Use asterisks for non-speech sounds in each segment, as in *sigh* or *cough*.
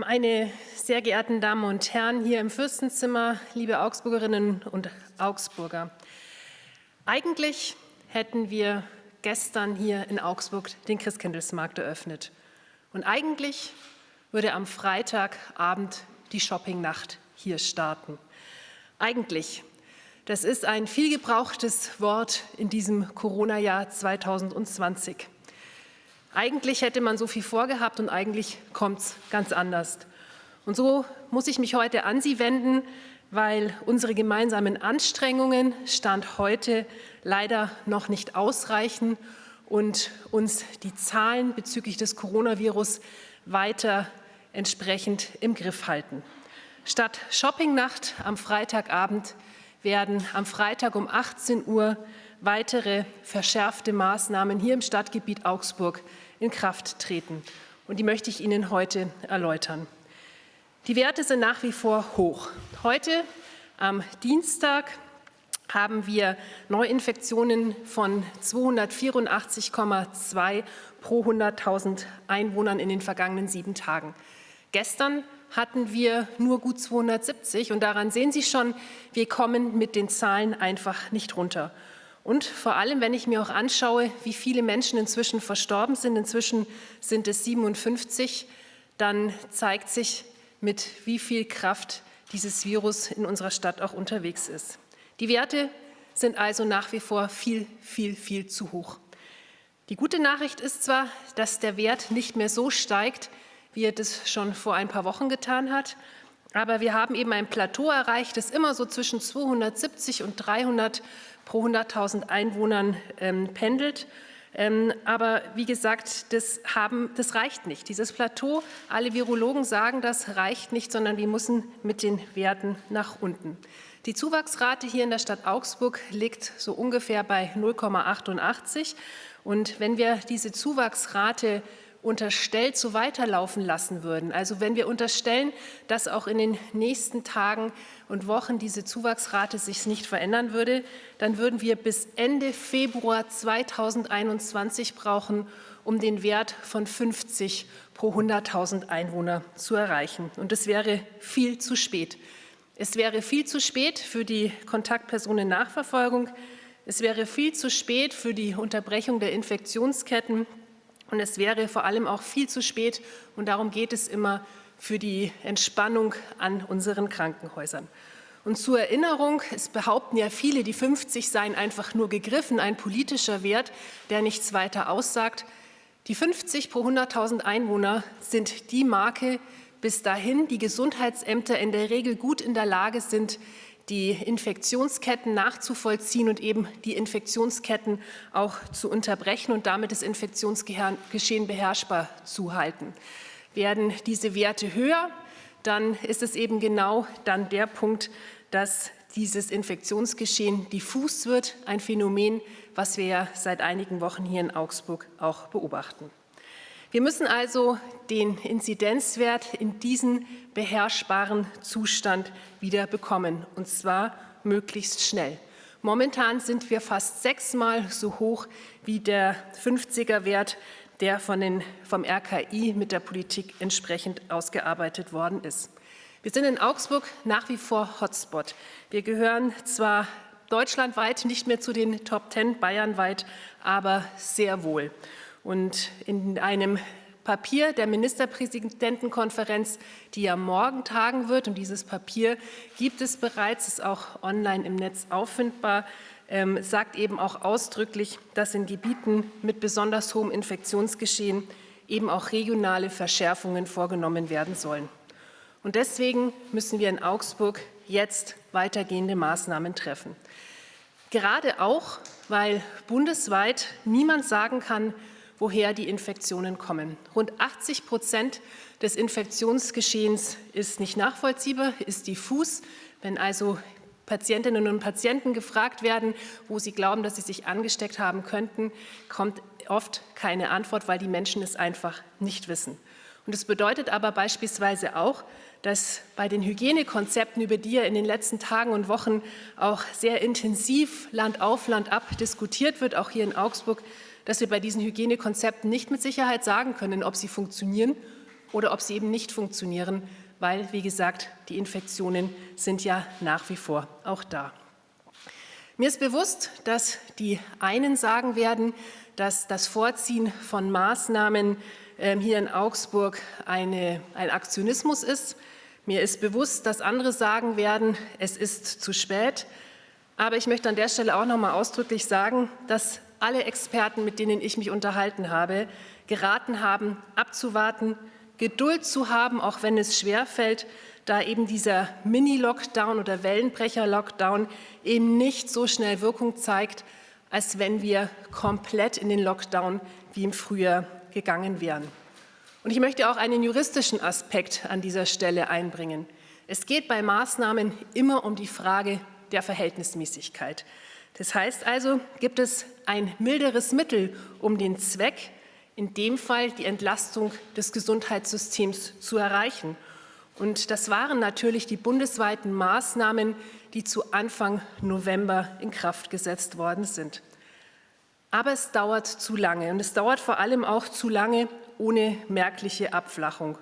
Meine sehr geehrten Damen und Herren hier im Fürstenzimmer, liebe Augsburgerinnen und Augsburger. Eigentlich hätten wir gestern hier in Augsburg den Christkindlesmarkt eröffnet. Und eigentlich würde am Freitagabend die Shoppingnacht hier starten. Eigentlich. Das ist ein vielgebrauchtes Wort in diesem Corona-Jahr 2020. Eigentlich hätte man so viel vorgehabt und eigentlich kommt es ganz anders. Und so muss ich mich heute an Sie wenden, weil unsere gemeinsamen Anstrengungen Stand heute leider noch nicht ausreichen und uns die Zahlen bezüglich des Coronavirus weiter entsprechend im Griff halten. Statt Shoppingnacht am Freitagabend werden am Freitag um 18 Uhr weitere verschärfte Maßnahmen hier im Stadtgebiet Augsburg in Kraft treten. Und die möchte ich Ihnen heute erläutern. Die Werte sind nach wie vor hoch. Heute am Dienstag haben wir Neuinfektionen von 284,2 pro 100.000 Einwohnern in den vergangenen sieben Tagen. Gestern hatten wir nur gut 270 und daran sehen Sie schon, wir kommen mit den Zahlen einfach nicht runter. Und vor allem, wenn ich mir auch anschaue, wie viele Menschen inzwischen verstorben sind, inzwischen sind es 57, dann zeigt sich, mit wie viel Kraft dieses Virus in unserer Stadt auch unterwegs ist. Die Werte sind also nach wie vor viel, viel, viel zu hoch. Die gute Nachricht ist zwar, dass der Wert nicht mehr so steigt, wie er das schon vor ein paar Wochen getan hat, aber wir haben eben ein Plateau erreicht, das immer so zwischen 270 und 300 pro 100.000 Einwohnern ähm, pendelt. Ähm, aber wie gesagt, das, haben, das reicht nicht. Dieses Plateau, alle Virologen sagen, das reicht nicht, sondern wir müssen mit den Werten nach unten. Die Zuwachsrate hier in der Stadt Augsburg liegt so ungefähr bei 0,88. Und wenn wir diese Zuwachsrate unterstellt so weiterlaufen lassen würden. Also wenn wir unterstellen, dass auch in den nächsten Tagen und Wochen diese Zuwachsrate sich nicht verändern würde, dann würden wir bis Ende Februar 2021 brauchen, um den Wert von 50 pro 100.000 Einwohner zu erreichen. Und es wäre viel zu spät. Es wäre viel zu spät für die Kontaktpersonennachverfolgung. Es wäre viel zu spät für die Unterbrechung der Infektionsketten und es wäre vor allem auch viel zu spät, und darum geht es immer, für die Entspannung an unseren Krankenhäusern. Und zur Erinnerung, es behaupten ja viele, die 50 seien einfach nur gegriffen, ein politischer Wert, der nichts weiter aussagt. Die 50 pro 100.000 Einwohner sind die Marke, bis dahin die Gesundheitsämter in der Regel gut in der Lage sind, die Infektionsketten nachzuvollziehen und eben die Infektionsketten auch zu unterbrechen und damit das Infektionsgeschehen beherrschbar zu halten. Werden diese Werte höher, dann ist es eben genau dann der Punkt, dass dieses Infektionsgeschehen diffus wird, ein Phänomen, was wir ja seit einigen Wochen hier in Augsburg auch beobachten. Wir müssen also den Inzidenzwert in diesen beherrschbaren Zustand wieder bekommen, und zwar möglichst schnell. Momentan sind wir fast sechsmal so hoch wie der 50er-Wert, der von den, vom RKI mit der Politik entsprechend ausgearbeitet worden ist. Wir sind in Augsburg nach wie vor Hotspot. Wir gehören zwar deutschlandweit nicht mehr zu den Top Ten, bayernweit, aber sehr wohl. Und in einem Papier der Ministerpräsidentenkonferenz, die ja morgen tagen wird, und dieses Papier gibt es bereits, ist auch online im Netz auffindbar, ähm, sagt eben auch ausdrücklich, dass in Gebieten mit besonders hohem Infektionsgeschehen eben auch regionale Verschärfungen vorgenommen werden sollen. Und deswegen müssen wir in Augsburg jetzt weitergehende Maßnahmen treffen. Gerade auch, weil bundesweit niemand sagen kann, woher die Infektionen kommen. Rund 80 Prozent des Infektionsgeschehens ist nicht nachvollziehbar, ist diffus. Wenn also Patientinnen und Patienten gefragt werden, wo sie glauben, dass sie sich angesteckt haben könnten, kommt oft keine Antwort, weil die Menschen es einfach nicht wissen. Und es bedeutet aber beispielsweise auch, dass bei den Hygienekonzepten, über die ja in den letzten Tagen und Wochen auch sehr intensiv Land auf, Land ab diskutiert wird, auch hier in Augsburg, dass wir bei diesen Hygienekonzepten nicht mit Sicherheit sagen können, ob sie funktionieren oder ob sie eben nicht funktionieren, weil, wie gesagt, die Infektionen sind ja nach wie vor auch da. Mir ist bewusst, dass die einen sagen werden, dass das Vorziehen von Maßnahmen ähm, hier in Augsburg eine, ein Aktionismus ist. Mir ist bewusst, dass andere sagen werden, es ist zu spät. Aber ich möchte an der Stelle auch noch mal ausdrücklich sagen, dass alle Experten, mit denen ich mich unterhalten habe, geraten haben, abzuwarten, Geduld zu haben, auch wenn es schwerfällt, da eben dieser Mini-Lockdown oder Wellenbrecher-Lockdown eben nicht so schnell Wirkung zeigt, als wenn wir komplett in den Lockdown wie im Frühjahr gegangen wären. Und ich möchte auch einen juristischen Aspekt an dieser Stelle einbringen. Es geht bei Maßnahmen immer um die Frage der Verhältnismäßigkeit. Das heißt also, gibt es ein milderes Mittel, um den Zweck, in dem Fall die Entlastung des Gesundheitssystems zu erreichen. Und das waren natürlich die bundesweiten Maßnahmen, die zu Anfang November in Kraft gesetzt worden sind. Aber es dauert zu lange und es dauert vor allem auch zu lange ohne merkliche Abflachung.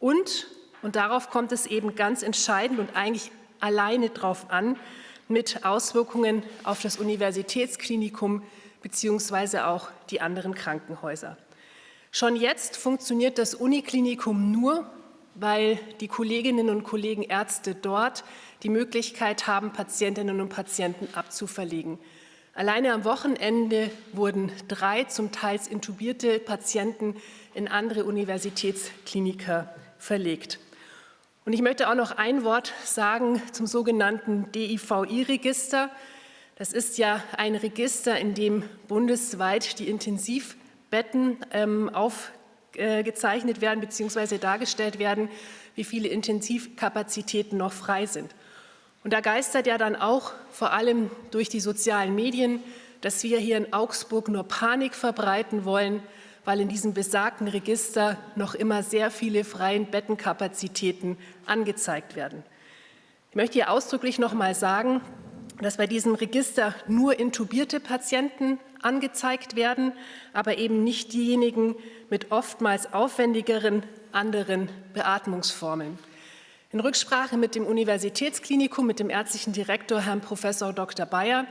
Und, und darauf kommt es eben ganz entscheidend und eigentlich alleine darauf an, mit Auswirkungen auf das Universitätsklinikum bzw. auch die anderen Krankenhäuser. Schon jetzt funktioniert das Uniklinikum nur, weil die Kolleginnen und Kollegen Ärzte dort die Möglichkeit haben, Patientinnen und Patienten abzuverlegen. Alleine am Wochenende wurden drei zum Teil intubierte Patienten in andere Universitätskliniker verlegt. Und ich möchte auch noch ein Wort sagen zum sogenannten DIVI-Register. Das ist ja ein Register, in dem bundesweit die Intensiv Betten ähm, aufgezeichnet werden bzw. dargestellt werden, wie viele Intensivkapazitäten noch frei sind. Und da geistert ja dann auch vor allem durch die sozialen Medien, dass wir hier in Augsburg nur Panik verbreiten wollen, weil in diesem besagten Register noch immer sehr viele freien Bettenkapazitäten angezeigt werden. Ich möchte hier ausdrücklich noch mal sagen, dass bei diesem Register nur intubierte Patienten angezeigt werden, aber eben nicht diejenigen mit oftmals aufwendigeren anderen Beatmungsformen. In Rücksprache mit dem Universitätsklinikum, mit dem ärztlichen Direktor Herrn Professor Dr. Bayer,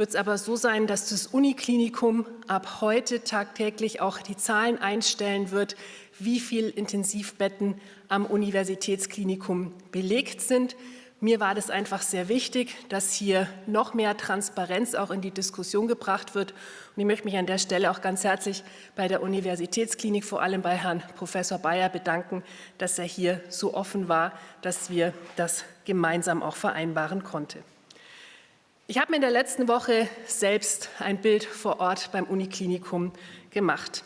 wird es aber so sein, dass das Uniklinikum ab heute tagtäglich auch die Zahlen einstellen wird, wie viele Intensivbetten am Universitätsklinikum belegt sind. Mir war das einfach sehr wichtig, dass hier noch mehr Transparenz auch in die Diskussion gebracht wird. Und ich möchte mich an der Stelle auch ganz herzlich bei der Universitätsklinik, vor allem bei Herrn Professor Bayer, bedanken, dass er hier so offen war, dass wir das gemeinsam auch vereinbaren konnten. Ich habe mir in der letzten Woche selbst ein Bild vor Ort beim Uniklinikum gemacht.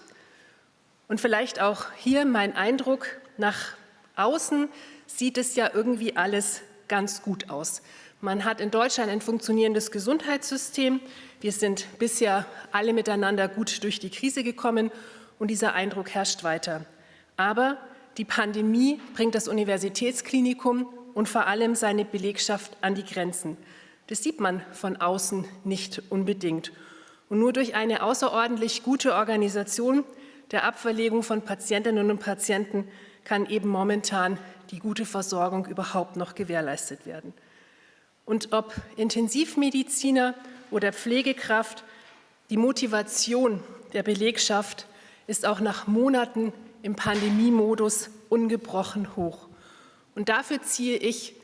Und vielleicht auch hier mein Eindruck, nach außen sieht es ja irgendwie alles ganz gut aus. Man hat in Deutschland ein funktionierendes Gesundheitssystem. Wir sind bisher alle miteinander gut durch die Krise gekommen und dieser Eindruck herrscht weiter. Aber die Pandemie bringt das Universitätsklinikum und vor allem seine Belegschaft an die Grenzen. Das sieht man von außen nicht unbedingt. Und nur durch eine außerordentlich gute Organisation der Abverlegung von Patientinnen und Patienten kann eben momentan die gute Versorgung überhaupt noch gewährleistet werden. Und ob Intensivmediziner oder Pflegekraft, die Motivation der Belegschaft ist auch nach Monaten im Pandemiemodus ungebrochen hoch. Und dafür ziehe ich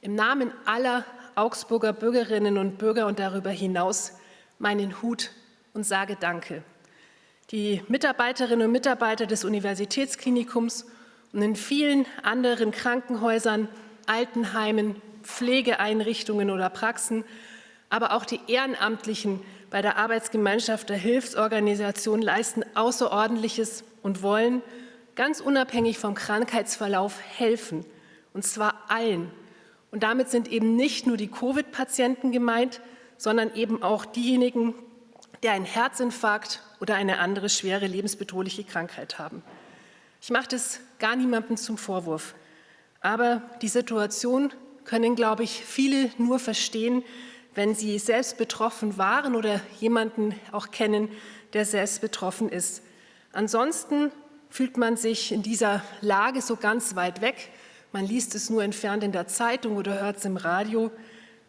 im Namen aller Augsburger Bürgerinnen und Bürger und darüber hinaus meinen Hut und sage Danke. Die Mitarbeiterinnen und Mitarbeiter des Universitätsklinikums und in vielen anderen Krankenhäusern, Altenheimen, Pflegeeinrichtungen oder Praxen, aber auch die Ehrenamtlichen bei der Arbeitsgemeinschaft der Hilfsorganisation leisten Außerordentliches und wollen ganz unabhängig vom Krankheitsverlauf helfen, und zwar allen. Und damit sind eben nicht nur die Covid-Patienten gemeint, sondern eben auch diejenigen, die einen Herzinfarkt oder eine andere schwere lebensbedrohliche Krankheit haben. Ich mache das gar niemandem zum Vorwurf. Aber die Situation können, glaube ich, viele nur verstehen, wenn sie selbst betroffen waren oder jemanden auch kennen, der selbst betroffen ist. Ansonsten fühlt man sich in dieser Lage so ganz weit weg. Man liest es nur entfernt in der Zeitung oder hört es im Radio.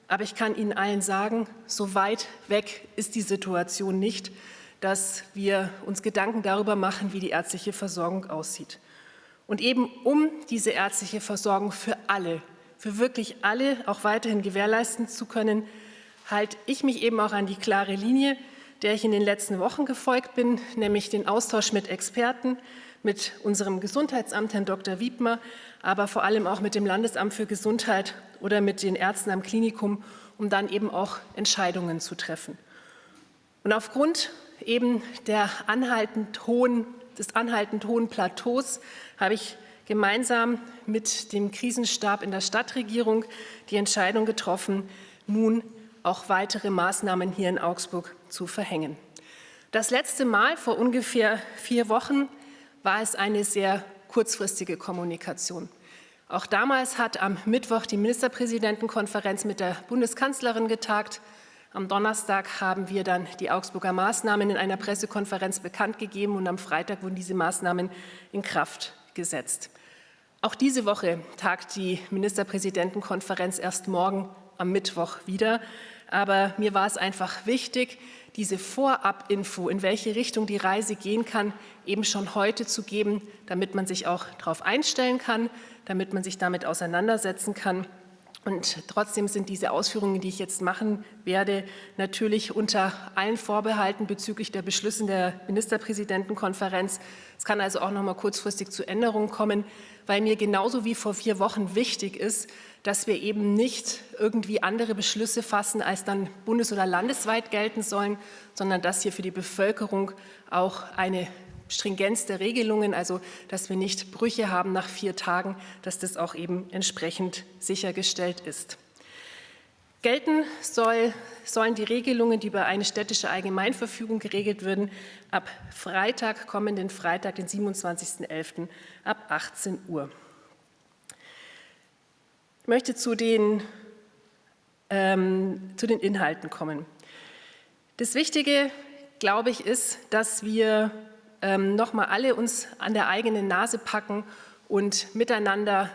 Aber ich kann Ihnen allen sagen, so weit weg ist die Situation nicht, dass wir uns Gedanken darüber machen, wie die ärztliche Versorgung aussieht. Und eben um diese ärztliche Versorgung für alle, für wirklich alle auch weiterhin gewährleisten zu können, halte ich mich eben auch an die klare Linie, der ich in den letzten Wochen gefolgt bin, nämlich den Austausch mit Experten, mit unserem Gesundheitsamt, Herrn Dr. Wiedmer, aber vor allem auch mit dem Landesamt für Gesundheit oder mit den Ärzten am Klinikum, um dann eben auch Entscheidungen zu treffen. Und aufgrund eben der anhaltend hohen, des anhaltend hohen Plateaus habe ich gemeinsam mit dem Krisenstab in der Stadtregierung die Entscheidung getroffen, nun auch weitere Maßnahmen hier in Augsburg zu verhängen. Das letzte Mal vor ungefähr vier Wochen war es eine sehr kurzfristige Kommunikation. Auch damals hat am Mittwoch die Ministerpräsidentenkonferenz mit der Bundeskanzlerin getagt. Am Donnerstag haben wir dann die Augsburger Maßnahmen in einer Pressekonferenz bekannt gegeben und am Freitag wurden diese Maßnahmen in Kraft gesetzt. Auch diese Woche tagt die Ministerpräsidentenkonferenz erst morgen am Mittwoch wieder. Aber mir war es einfach wichtig, diese Vorabinfo, in welche Richtung die Reise gehen kann, eben schon heute zu geben, damit man sich auch darauf einstellen kann, damit man sich damit auseinandersetzen kann. Und trotzdem sind diese Ausführungen, die ich jetzt machen werde, natürlich unter allen Vorbehalten bezüglich der Beschlüsse der Ministerpräsidentenkonferenz. Es kann also auch noch mal kurzfristig zu Änderungen kommen, weil mir genauso wie vor vier Wochen wichtig ist, dass wir eben nicht irgendwie andere Beschlüsse fassen, als dann bundes- oder landesweit gelten sollen, sondern dass hier für die Bevölkerung auch eine Stringenz der Regelungen, also dass wir nicht Brüche haben nach vier Tagen, dass das auch eben entsprechend sichergestellt ist. Gelten soll, sollen die Regelungen, die über eine städtische Allgemeinverfügung geregelt würden, ab Freitag, kommenden Freitag, den 27.11. ab 18 Uhr möchte zu den, ähm, zu den Inhalten kommen. Das Wichtige, glaube ich, ist, dass wir ähm, noch mal alle uns an der eigenen Nase packen und miteinander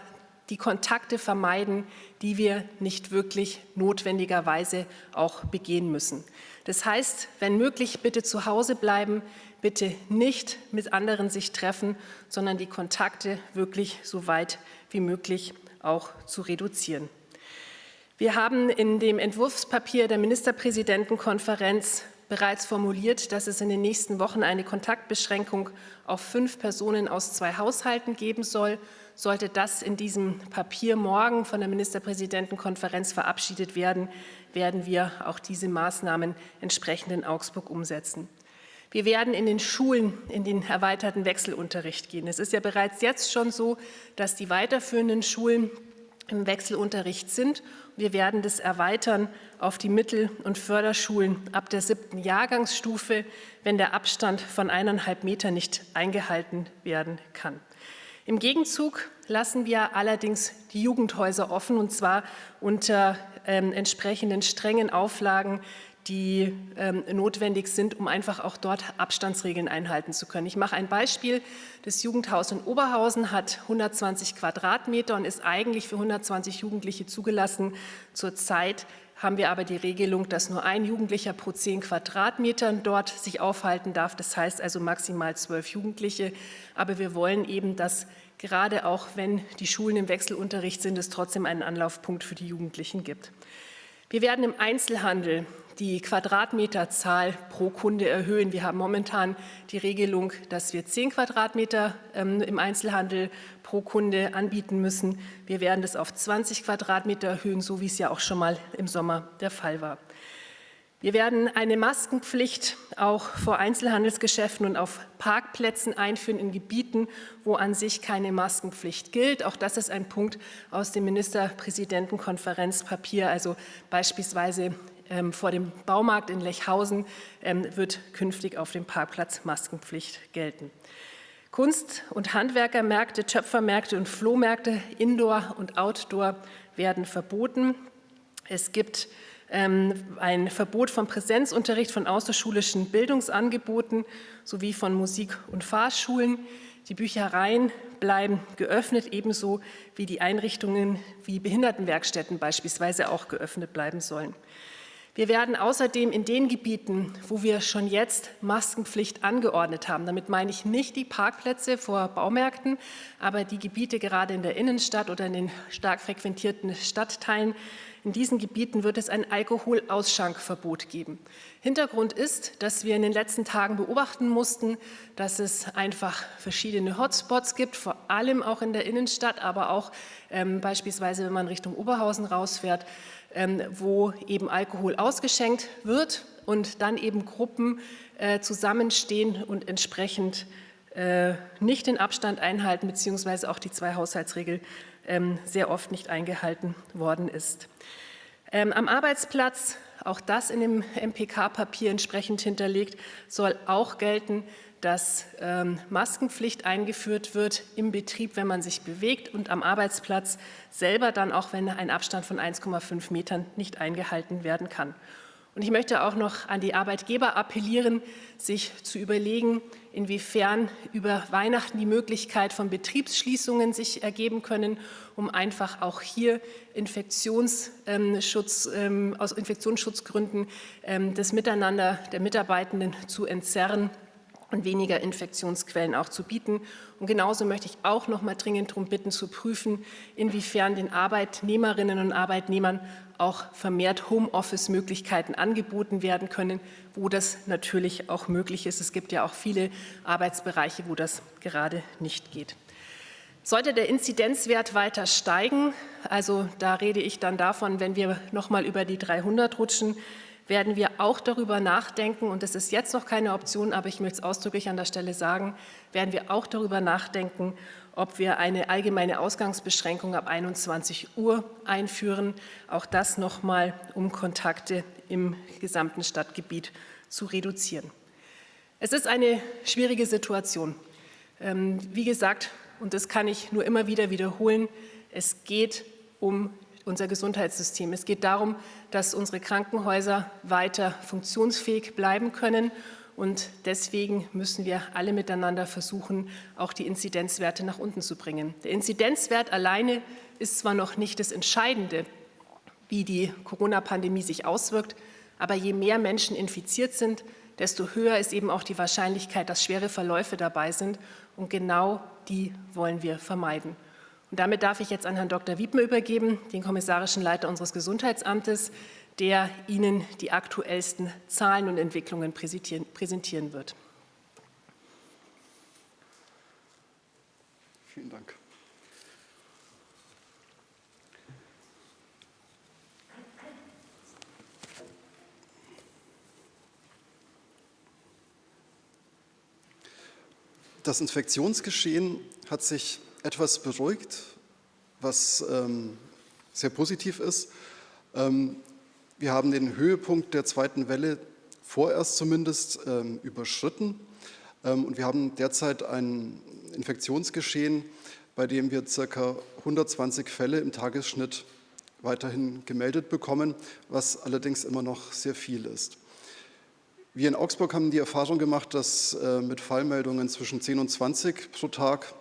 die Kontakte vermeiden, die wir nicht wirklich notwendigerweise auch begehen müssen. Das heißt, wenn möglich, bitte zu Hause bleiben, bitte nicht mit anderen sich treffen, sondern die Kontakte wirklich so weit wie möglich auch zu reduzieren. Wir haben in dem Entwurfspapier der Ministerpräsidentenkonferenz bereits formuliert, dass es in den nächsten Wochen eine Kontaktbeschränkung auf fünf Personen aus zwei Haushalten geben soll. Sollte das in diesem Papier morgen von der Ministerpräsidentenkonferenz verabschiedet werden, werden wir auch diese Maßnahmen entsprechend in Augsburg umsetzen. Wir werden in den Schulen in den erweiterten Wechselunterricht gehen. Es ist ja bereits jetzt schon so, dass die weiterführenden Schulen im Wechselunterricht sind. Wir werden das erweitern auf die Mittel- und Förderschulen ab der siebten Jahrgangsstufe, wenn der Abstand von eineinhalb Meter nicht eingehalten werden kann. Im Gegenzug lassen wir allerdings die Jugendhäuser offen, und zwar unter ähm, entsprechenden strengen Auflagen, die ähm, notwendig sind, um einfach auch dort Abstandsregeln einhalten zu können. Ich mache ein Beispiel. Das Jugendhaus in Oberhausen hat 120 Quadratmeter und ist eigentlich für 120 Jugendliche zugelassen. Zurzeit haben wir aber die Regelung, dass nur ein Jugendlicher pro zehn Quadratmetern dort sich aufhalten darf. Das heißt also maximal zwölf Jugendliche. Aber wir wollen eben, dass gerade auch wenn die Schulen im Wechselunterricht sind, es trotzdem einen Anlaufpunkt für die Jugendlichen gibt. Wir werden im Einzelhandel die Quadratmeterzahl pro Kunde erhöhen. Wir haben momentan die Regelung, dass wir 10 Quadratmeter ähm, im Einzelhandel pro Kunde anbieten müssen. Wir werden das auf 20 Quadratmeter erhöhen, so wie es ja auch schon mal im Sommer der Fall war. Wir werden eine Maskenpflicht auch vor Einzelhandelsgeschäften und auf Parkplätzen einführen in Gebieten, wo an sich keine Maskenpflicht gilt. Auch das ist ein Punkt aus dem Ministerpräsidentenkonferenzpapier, also beispielsweise ähm, vor dem Baumarkt in Lechhausen ähm, wird künftig auf dem Parkplatz Maskenpflicht gelten. Kunst- und Handwerkermärkte, Töpfermärkte und Flohmärkte, Indoor und Outdoor werden verboten. Es gibt ähm, ein Verbot von Präsenzunterricht von außerschulischen Bildungsangeboten sowie von Musik- und Fahrschulen. Die Büchereien bleiben geöffnet, ebenso wie die Einrichtungen wie Behindertenwerkstätten beispielsweise auch geöffnet bleiben sollen. Wir werden außerdem in den Gebieten, wo wir schon jetzt Maskenpflicht angeordnet haben, damit meine ich nicht die Parkplätze vor Baumärkten, aber die Gebiete gerade in der Innenstadt oder in den stark frequentierten Stadtteilen, in diesen Gebieten wird es ein Alkoholausschankverbot geben. Hintergrund ist, dass wir in den letzten Tagen beobachten mussten, dass es einfach verschiedene Hotspots gibt, vor allem auch in der Innenstadt, aber auch ähm, beispielsweise, wenn man Richtung Oberhausen rausfährt, wo eben Alkohol ausgeschenkt wird und dann eben Gruppen äh, zusammenstehen und entsprechend äh, nicht den Abstand einhalten, beziehungsweise auch die Zwei-Haushaltsregel ähm, sehr oft nicht eingehalten worden ist. Ähm, am Arbeitsplatz, auch das in dem MPK-Papier entsprechend hinterlegt, soll auch gelten, dass ähm, Maskenpflicht eingeführt wird im Betrieb, wenn man sich bewegt und am Arbeitsplatz selber dann auch, wenn ein Abstand von 1,5 Metern nicht eingehalten werden kann. Und ich möchte auch noch an die Arbeitgeber appellieren, sich zu überlegen, inwiefern über Weihnachten die Möglichkeit von Betriebsschließungen sich ergeben können, um einfach auch hier Infektionsschutz, ähm, aus Infektionsschutzgründen ähm, das Miteinander der Mitarbeitenden zu entzerren und weniger Infektionsquellen auch zu bieten. Und genauso möchte ich auch noch mal dringend darum bitten, zu prüfen, inwiefern den Arbeitnehmerinnen und Arbeitnehmern auch vermehrt Homeoffice-Möglichkeiten angeboten werden können, wo das natürlich auch möglich ist. Es gibt ja auch viele Arbeitsbereiche, wo das gerade nicht geht. Sollte der Inzidenzwert weiter steigen, also da rede ich dann davon, wenn wir noch mal über die 300 rutschen, werden wir auch darüber nachdenken, und das ist jetzt noch keine Option, aber ich möchte es ausdrücklich an der Stelle sagen, werden wir auch darüber nachdenken, ob wir eine allgemeine Ausgangsbeschränkung ab 21 Uhr einführen. Auch das noch mal, um Kontakte im gesamten Stadtgebiet zu reduzieren. Es ist eine schwierige Situation. Ähm, wie gesagt, und das kann ich nur immer wieder wiederholen, es geht um unser Gesundheitssystem. Es geht darum, dass unsere Krankenhäuser weiter funktionsfähig bleiben können. Und deswegen müssen wir alle miteinander versuchen, auch die Inzidenzwerte nach unten zu bringen. Der Inzidenzwert alleine ist zwar noch nicht das Entscheidende, wie die Corona-Pandemie sich auswirkt, aber je mehr Menschen infiziert sind, desto höher ist eben auch die Wahrscheinlichkeit, dass schwere Verläufe dabei sind. Und genau die wollen wir vermeiden. Und damit darf ich jetzt an Herrn Dr. Wiedmer übergeben, den kommissarischen Leiter unseres Gesundheitsamtes, der Ihnen die aktuellsten Zahlen und Entwicklungen präsentieren wird. Vielen Dank. Das Infektionsgeschehen hat sich etwas beruhigt, was ähm, sehr positiv ist. Ähm, wir haben den Höhepunkt der zweiten Welle vorerst zumindest ähm, überschritten ähm, und wir haben derzeit ein Infektionsgeschehen, bei dem wir ca. 120 Fälle im Tagesschnitt weiterhin gemeldet bekommen, was allerdings immer noch sehr viel ist. Wir in Augsburg haben die Erfahrung gemacht, dass äh, mit Fallmeldungen zwischen 10 und 20 pro Tag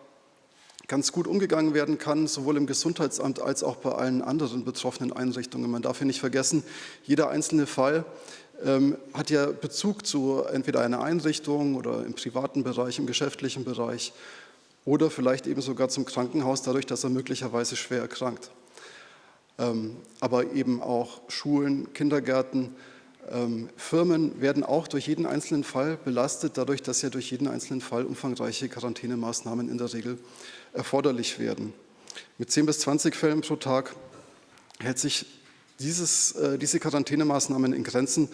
ganz gut umgegangen werden kann, sowohl im Gesundheitsamt als auch bei allen anderen betroffenen Einrichtungen. Man darf hier nicht vergessen, jeder einzelne Fall ähm, hat ja Bezug zu entweder einer Einrichtung oder im privaten Bereich, im geschäftlichen Bereich oder vielleicht eben sogar zum Krankenhaus, dadurch, dass er möglicherweise schwer erkrankt. Ähm, aber eben auch Schulen, Kindergärten, ähm, Firmen werden auch durch jeden einzelnen Fall belastet, dadurch, dass ja durch jeden einzelnen Fall umfangreiche Quarantänemaßnahmen in der Regel erforderlich werden. Mit 10 bis 20 Fällen pro Tag hält sich dieses, äh, diese Quarantänemaßnahmen in Grenzen,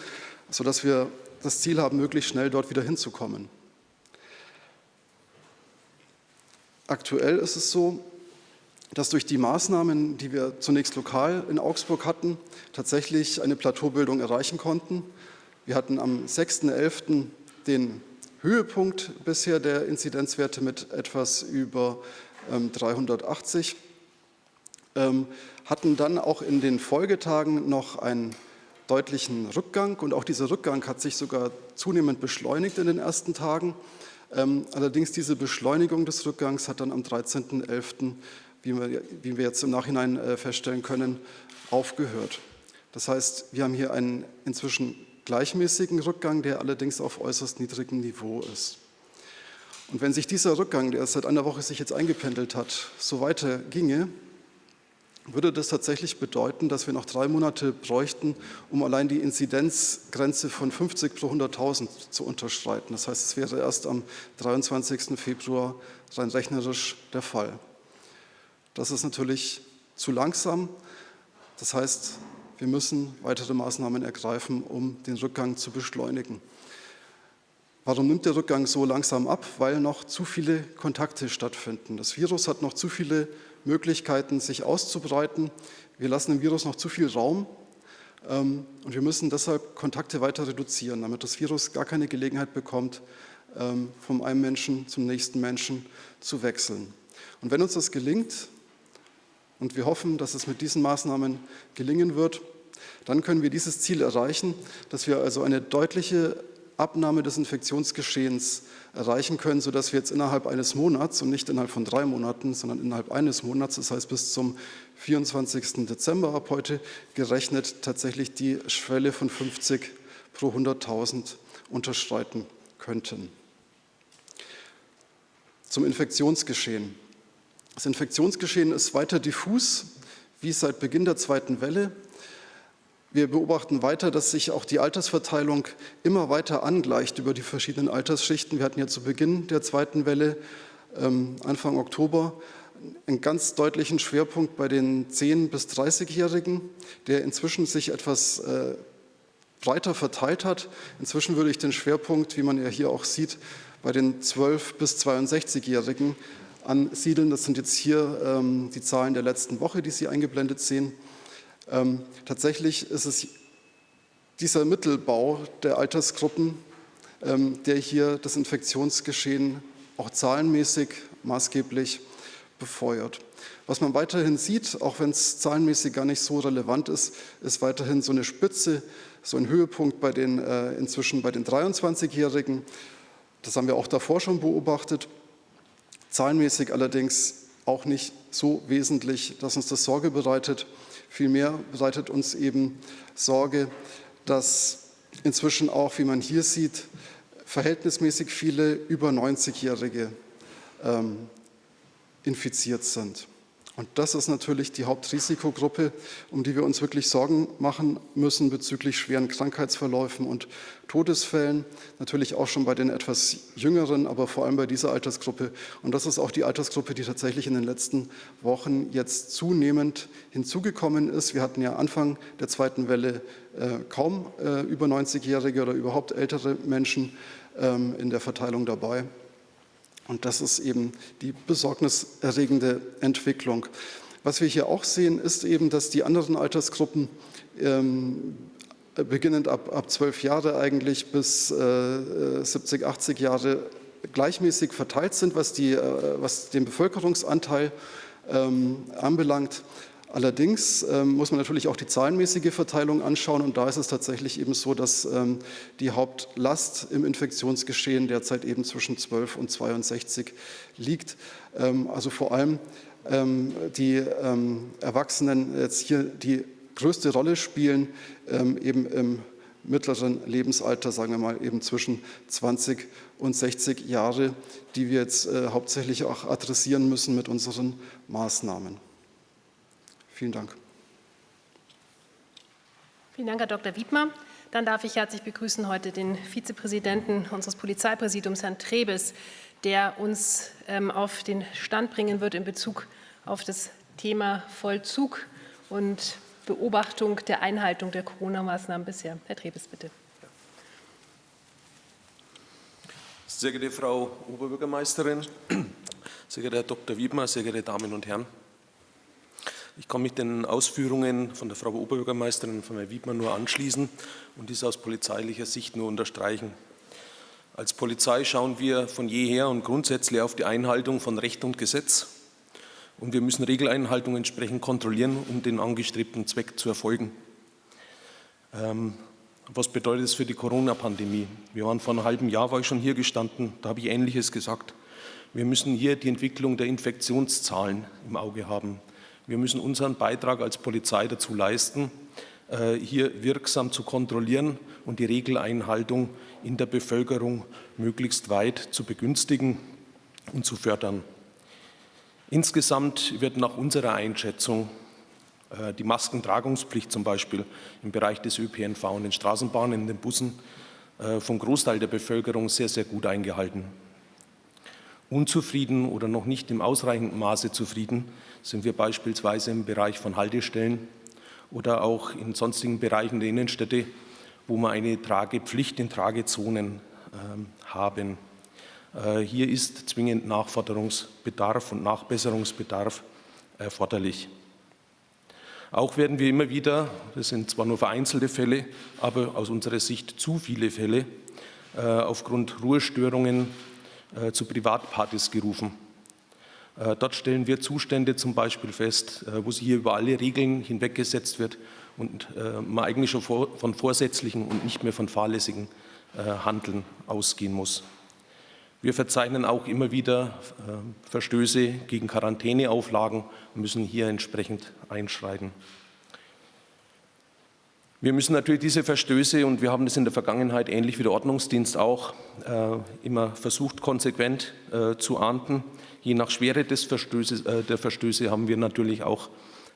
sodass wir das Ziel haben, möglichst schnell dort wieder hinzukommen. Aktuell ist es so, dass durch die Maßnahmen, die wir zunächst lokal in Augsburg hatten, tatsächlich eine Plateaubildung erreichen konnten. Wir hatten am 6.11. den Höhepunkt bisher der Inzidenzwerte mit etwas über 380, ähm, ähm, hatten dann auch in den Folgetagen noch ein deutlichen Rückgang und auch dieser Rückgang hat sich sogar zunehmend beschleunigt in den ersten Tagen. Ähm, allerdings diese Beschleunigung des Rückgangs hat dann am 13.11., wie wir, wie wir jetzt im Nachhinein äh, feststellen können, aufgehört. Das heißt, wir haben hier einen inzwischen gleichmäßigen Rückgang, der allerdings auf äußerst niedrigem Niveau ist. Und wenn sich dieser Rückgang, der seit einer Woche sich jetzt eingependelt hat, so weiter ginge, würde das tatsächlich bedeuten, dass wir noch drei Monate bräuchten, um allein die Inzidenzgrenze von 50 pro 100.000 zu unterschreiten. Das heißt, es wäre erst am 23. Februar rein rechnerisch der Fall. Das ist natürlich zu langsam. Das heißt, wir müssen weitere Maßnahmen ergreifen, um den Rückgang zu beschleunigen. Warum nimmt der Rückgang so langsam ab? Weil noch zu viele Kontakte stattfinden. Das Virus hat noch zu viele Möglichkeiten, sich auszubreiten. Wir lassen dem Virus noch zu viel Raum ähm, und wir müssen deshalb Kontakte weiter reduzieren, damit das Virus gar keine Gelegenheit bekommt, ähm, vom einen Menschen zum nächsten Menschen zu wechseln. Und wenn uns das gelingt, und wir hoffen, dass es mit diesen Maßnahmen gelingen wird, dann können wir dieses Ziel erreichen, dass wir also eine deutliche Abnahme des Infektionsgeschehens erreichen können, sodass wir jetzt innerhalb eines Monats und nicht innerhalb von drei Monaten, sondern innerhalb eines Monats, das heißt bis zum 24. Dezember ab heute gerechnet, tatsächlich die Schwelle von 50 pro 100.000 unterschreiten könnten. Zum Infektionsgeschehen. Das Infektionsgeschehen ist weiter diffus, wie seit Beginn der zweiten Welle. Wir beobachten weiter, dass sich auch die Altersverteilung immer weiter angleicht über die verschiedenen Altersschichten. Wir hatten ja zu Beginn der zweiten Welle, ähm, Anfang Oktober, einen ganz deutlichen Schwerpunkt bei den 10- bis 30-Jährigen, der inzwischen sich etwas äh, breiter verteilt hat. Inzwischen würde ich den Schwerpunkt, wie man ja hier auch sieht, bei den 12- bis 62-Jährigen ansiedeln. Das sind jetzt hier ähm, die Zahlen der letzten Woche, die Sie eingeblendet sehen. Ähm, tatsächlich ist es dieser Mittelbau der Altersgruppen, ähm, der hier das Infektionsgeschehen auch zahlenmäßig maßgeblich befeuert. Was man weiterhin sieht, auch wenn es zahlenmäßig gar nicht so relevant ist, ist weiterhin so eine Spitze, so ein Höhepunkt bei den, äh, inzwischen bei den 23-Jährigen. Das haben wir auch davor schon beobachtet. Zahlenmäßig allerdings auch nicht so wesentlich, dass uns das Sorge bereitet. Vielmehr bereitet uns eben Sorge, dass inzwischen auch, wie man hier sieht, verhältnismäßig viele über 90-Jährige ähm, infiziert sind. Und das ist natürlich die Hauptrisikogruppe, um die wir uns wirklich Sorgen machen müssen bezüglich schweren Krankheitsverläufen und Todesfällen. Natürlich auch schon bei den etwas jüngeren, aber vor allem bei dieser Altersgruppe. Und das ist auch die Altersgruppe, die tatsächlich in den letzten Wochen jetzt zunehmend hinzugekommen ist. Wir hatten ja Anfang der zweiten Welle äh, kaum äh, über 90-Jährige oder überhaupt ältere Menschen ähm, in der Verteilung dabei. Und das ist eben die besorgniserregende Entwicklung. Was wir hier auch sehen, ist eben, dass die anderen Altersgruppen ähm, beginnend ab, ab 12 Jahre eigentlich bis äh, 70, 80 Jahre gleichmäßig verteilt sind, was, die, äh, was den Bevölkerungsanteil ähm, anbelangt. Allerdings ähm, muss man natürlich auch die zahlenmäßige Verteilung anschauen und da ist es tatsächlich eben so, dass ähm, die Hauptlast im Infektionsgeschehen derzeit eben zwischen 12 und 62 liegt. Ähm, also vor allem ähm, die ähm, Erwachsenen jetzt hier die größte Rolle spielen, ähm, eben im mittleren Lebensalter, sagen wir mal eben zwischen 20 und 60 Jahre, die wir jetzt äh, hauptsächlich auch adressieren müssen mit unseren Maßnahmen. Vielen Dank. Vielen Dank, Herr Dr. Wiedmer. Dann darf ich herzlich begrüßen heute den Vizepräsidenten unseres Polizeipräsidiums, Herrn Trebes, der uns ähm, auf den Stand bringen wird in Bezug auf das Thema Vollzug und Beobachtung der Einhaltung der Corona-Maßnahmen bisher. Herr Trebes, bitte. Sehr geehrte Frau Oberbürgermeisterin, sehr geehrter Herr Dr. Wiedmer, sehr geehrte Damen und Herren. Ich kann mich den Ausführungen von der Frau Oberbürgermeisterin von Herrn Wiedmann nur anschließen und dies aus polizeilicher Sicht nur unterstreichen. Als Polizei schauen wir von jeher und grundsätzlich auf die Einhaltung von Recht und Gesetz und wir müssen Regeleinhaltung entsprechend kontrollieren, um den angestrebten Zweck zu erfolgen. Ähm, was bedeutet es für die Corona-Pandemie? Wir waren vor einem halben Jahr, war ich schon hier gestanden, da habe ich Ähnliches gesagt. Wir müssen hier die Entwicklung der Infektionszahlen im Auge haben. Wir müssen unseren Beitrag als Polizei dazu leisten, äh, hier wirksam zu kontrollieren und die Regeleinhaltung in der Bevölkerung möglichst weit zu begünstigen und zu fördern. Insgesamt wird nach unserer Einschätzung äh, die Maskentragungspflicht zum Beispiel im Bereich des ÖPNV und den Straßenbahnen, in den Bussen äh, vom Großteil der Bevölkerung sehr, sehr gut eingehalten. Unzufrieden oder noch nicht im ausreichenden Maße zufrieden sind wir beispielsweise im Bereich von Haltestellen oder auch in sonstigen Bereichen der Innenstädte, wo wir eine Tragepflicht in Tragezonen äh, haben. Äh, hier ist zwingend Nachforderungsbedarf und Nachbesserungsbedarf erforderlich. Auch werden wir immer wieder, das sind zwar nur vereinzelte Fälle, aber aus unserer Sicht zu viele Fälle, äh, aufgrund Ruhestörungen äh, zu Privatpartys gerufen. Äh, dort stellen wir Zustände zum Beispiel fest, äh, wo sich hier über alle Regeln hinweggesetzt wird und äh, man eigentlich schon von vorsätzlichen und nicht mehr von fahrlässigen Handeln ausgehen muss. Wir verzeichnen auch immer wieder Verstöße gegen Quarantäneauflagen und müssen hier entsprechend einschreiten. Wir müssen natürlich diese Verstöße, und wir haben das in der Vergangenheit ähnlich wie der Ordnungsdienst auch immer versucht, konsequent zu ahnden, Je nach Schwere des Verstößes, äh, der Verstöße haben wir natürlich auch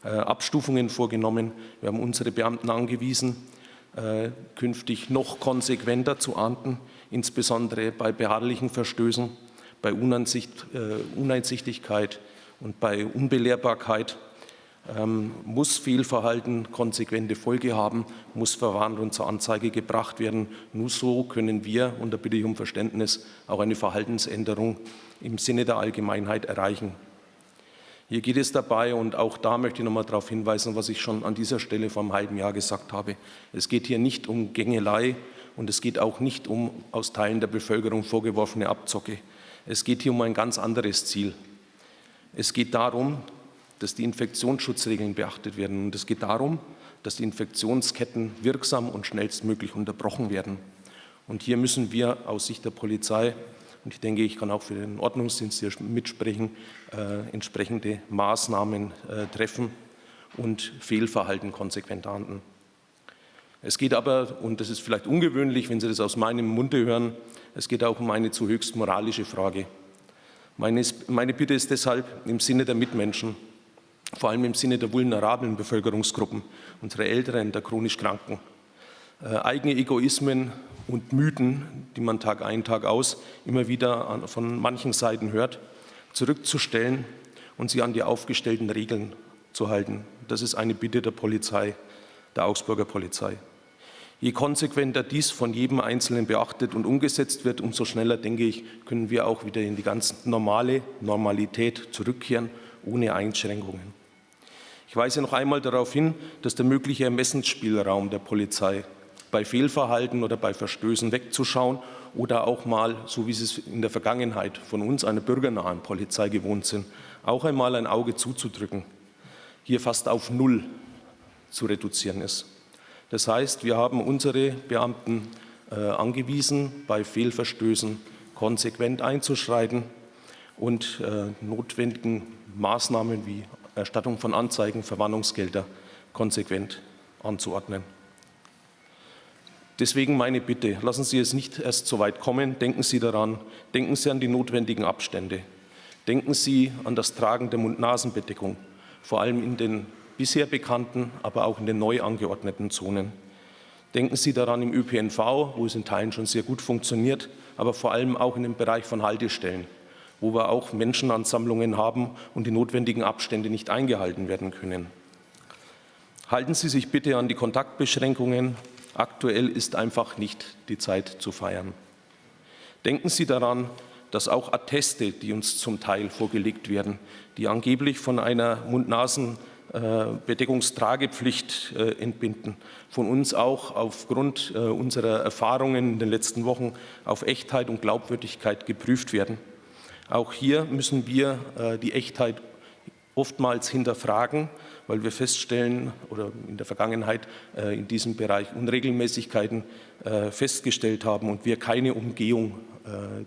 äh, Abstufungen vorgenommen. Wir haben unsere Beamten angewiesen, äh, künftig noch konsequenter zu ahnden, insbesondere bei beharrlichen Verstößen, bei Uneinsicht, äh, Uneinsichtigkeit und bei Unbelehrbarkeit. Ähm, muss Fehlverhalten konsequente Folge haben, muss verwarnt und zur Anzeige gebracht werden. Nur so können wir, und da bitte ich um Verständnis, auch eine Verhaltensänderung im Sinne der Allgemeinheit erreichen. Hier geht es dabei, und auch da möchte ich noch mal darauf hinweisen, was ich schon an dieser Stelle vor einem halben Jahr gesagt habe. Es geht hier nicht um Gängelei und es geht auch nicht um aus Teilen der Bevölkerung vorgeworfene Abzocke. Es geht hier um ein ganz anderes Ziel. Es geht darum, dass die Infektionsschutzregeln beachtet werden. Und es geht darum, dass die Infektionsketten wirksam und schnellstmöglich unterbrochen werden. Und hier müssen wir aus Sicht der Polizei, und ich denke, ich kann auch für den Ordnungsdienst hier mitsprechen, äh, entsprechende Maßnahmen äh, treffen und Fehlverhalten konsequent ahnden. Es geht aber, und das ist vielleicht ungewöhnlich, wenn Sie das aus meinem Munde hören, es geht auch um eine zu höchst moralische Frage. Meine, meine Bitte ist deshalb im Sinne der Mitmenschen, vor allem im Sinne der vulnerablen Bevölkerungsgruppen, unserer Älteren, der chronisch Kranken. Äh, eigene Egoismen und Mythen, die man Tag ein, Tag aus immer wieder an, von manchen Seiten hört, zurückzustellen und sie an die aufgestellten Regeln zu halten. Das ist eine Bitte der Polizei, der Augsburger Polizei. Je konsequenter dies von jedem Einzelnen beachtet und umgesetzt wird, umso schneller, denke ich, können wir auch wieder in die ganz normale Normalität zurückkehren, ohne Einschränkungen. Ich weise noch einmal darauf hin, dass der mögliche Ermessensspielraum der Polizei bei Fehlverhalten oder bei Verstößen wegzuschauen oder auch mal, so wie Sie es in der Vergangenheit von uns, einer bürgernahen Polizei gewohnt sind, auch einmal ein Auge zuzudrücken, hier fast auf Null zu reduzieren ist. Das heißt, wir haben unsere Beamten äh, angewiesen, bei Fehlverstößen konsequent einzuschreiten und äh, notwendigen Maßnahmen wie Erstattung von Anzeigen, Verwarnungsgelder konsequent anzuordnen. Deswegen meine Bitte, lassen Sie es nicht erst so weit kommen, denken Sie daran, denken Sie an die notwendigen Abstände, denken Sie an das Tragen der Mund-Nasen-Bedeckung, vor allem in den bisher bekannten, aber auch in den neu angeordneten Zonen. Denken Sie daran im ÖPNV, wo es in Teilen schon sehr gut funktioniert, aber vor allem auch in dem Bereich von Haltestellen wo wir auch Menschenansammlungen haben und die notwendigen Abstände nicht eingehalten werden können. Halten Sie sich bitte an die Kontaktbeschränkungen. Aktuell ist einfach nicht die Zeit zu feiern. Denken Sie daran, dass auch Atteste, die uns zum Teil vorgelegt werden, die angeblich von einer Mund-Nasen-Bedeckungstragepflicht äh, entbinden, von uns auch aufgrund äh, unserer Erfahrungen in den letzten Wochen auf Echtheit und Glaubwürdigkeit geprüft werden. Auch hier müssen wir äh, die Echtheit oftmals hinterfragen, weil wir feststellen oder in der Vergangenheit äh, in diesem Bereich Unregelmäßigkeiten äh, festgestellt haben und wir keine Umgehung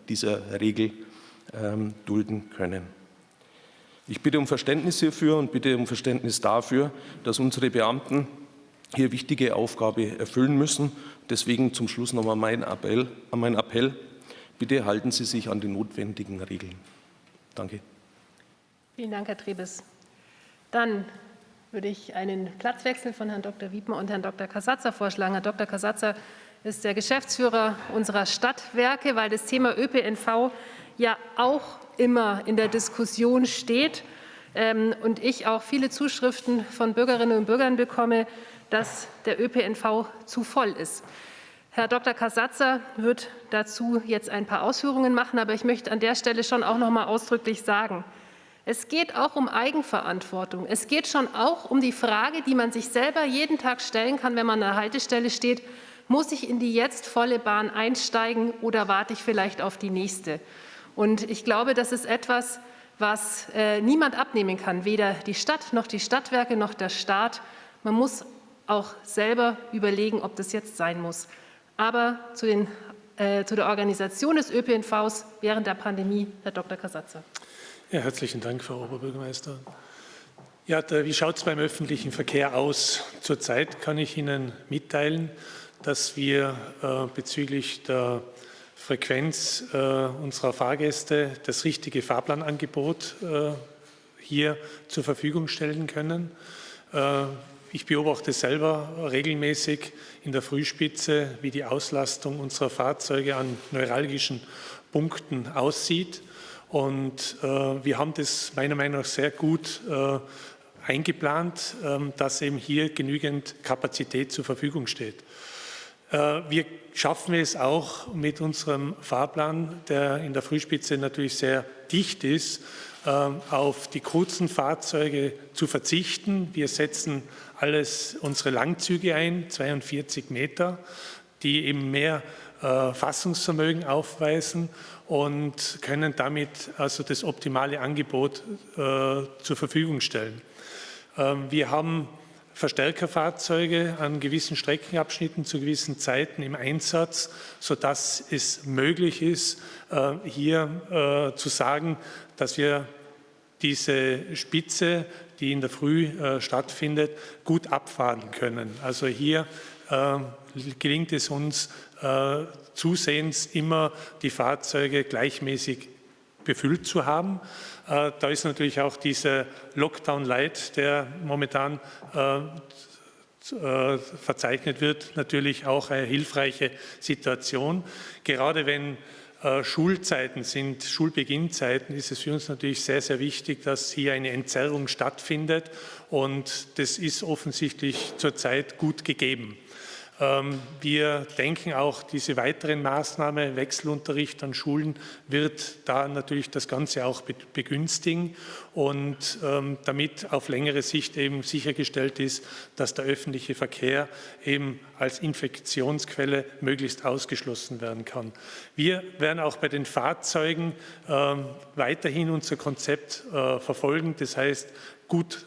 dieser Regel ähm, dulden können. Ich bitte um Verständnis hierfür und bitte um Verständnis dafür, dass unsere Beamten hier wichtige Aufgabe erfüllen müssen. Deswegen zum Schluss nochmal mein Appell, mein Appell. Bitte halten Sie sich an die notwendigen Regeln. Danke. Vielen Dank, Herr Trebes. Dann würde ich einen Platzwechsel von Herrn Dr. Wiedmer und Herrn Dr. Kasatzer vorschlagen. Herr Dr. Kasatzer ist der Geschäftsführer unserer Stadtwerke, weil das Thema ÖPNV ja auch immer in der Diskussion steht ähm, und ich auch viele Zuschriften von Bürgerinnen und Bürgern bekomme, dass der ÖPNV zu voll ist. Herr Dr. Kasatzer wird dazu jetzt ein paar Ausführungen machen, aber ich möchte an der Stelle schon auch noch mal ausdrücklich sagen, es geht auch um Eigenverantwortung. Es geht schon auch um die Frage, die man sich selber jeden Tag stellen kann, wenn man an der Haltestelle steht, muss ich in die jetzt volle Bahn einsteigen oder warte ich vielleicht auf die nächste? Und ich glaube, das ist etwas, was äh, niemand abnehmen kann, weder die Stadt noch die Stadtwerke noch der Staat. Man muss auch selber überlegen, ob das jetzt sein muss. Aber zu, den, äh, zu der Organisation des ÖPNVs während der Pandemie, Herr Dr. Kasatzer. Ja, herzlichen Dank, Frau Oberbürgermeisterin. Ja, da, wie schaut es beim öffentlichen Verkehr aus? Zurzeit kann ich Ihnen mitteilen, dass wir äh, bezüglich der Frequenz äh, unserer Fahrgäste das richtige Fahrplanangebot äh, hier zur Verfügung stellen können. Ich beobachte selber regelmäßig in der Frühspitze, wie die Auslastung unserer Fahrzeuge an neuralgischen Punkten aussieht. Und äh, wir haben das meiner Meinung nach sehr gut äh, eingeplant, äh, dass eben hier genügend Kapazität zur Verfügung steht. Äh, wir schaffen es auch mit unserem Fahrplan, der in der Frühspitze natürlich sehr dicht ist, auf die kurzen Fahrzeuge zu verzichten. Wir setzen alles unsere Langzüge ein, 42 Meter, die eben mehr äh, Fassungsvermögen aufweisen und können damit also das optimale Angebot äh, zur Verfügung stellen. Ähm, wir haben Verstärkerfahrzeuge an gewissen Streckenabschnitten zu gewissen Zeiten im Einsatz, sodass es möglich ist, äh, hier zu sagen, dass wir diese Spitze, die in der Früh äh, stattfindet, gut abfahren können. Also hier gelingt es uns äh, zusehends immer die Fahrzeuge gleichmäßig befüllt zu haben. Äh, da ist natürlich auch dieser Lockdown-Light, der momentan äh, äh, verzeichnet wird, natürlich auch eine hilfreiche Situation. Gerade wenn äh, Schulzeiten sind, Schulbeginnzeiten, ist es für uns natürlich sehr, sehr wichtig, dass hier eine Entzerrung stattfindet und das ist offensichtlich zurzeit gut gegeben. Ähm, wir denken auch, diese weiteren Maßnahmen, Wechselunterricht an Schulen, wird da natürlich das Ganze auch begünstigen und ähm, damit auf längere Sicht eben sichergestellt ist, dass der öffentliche Verkehr eben als Infektionsquelle möglichst ausgeschlossen werden kann. Wir werden auch bei den Fahrzeugen ähm, weiterhin unser Konzept äh, verfolgen, das heißt gut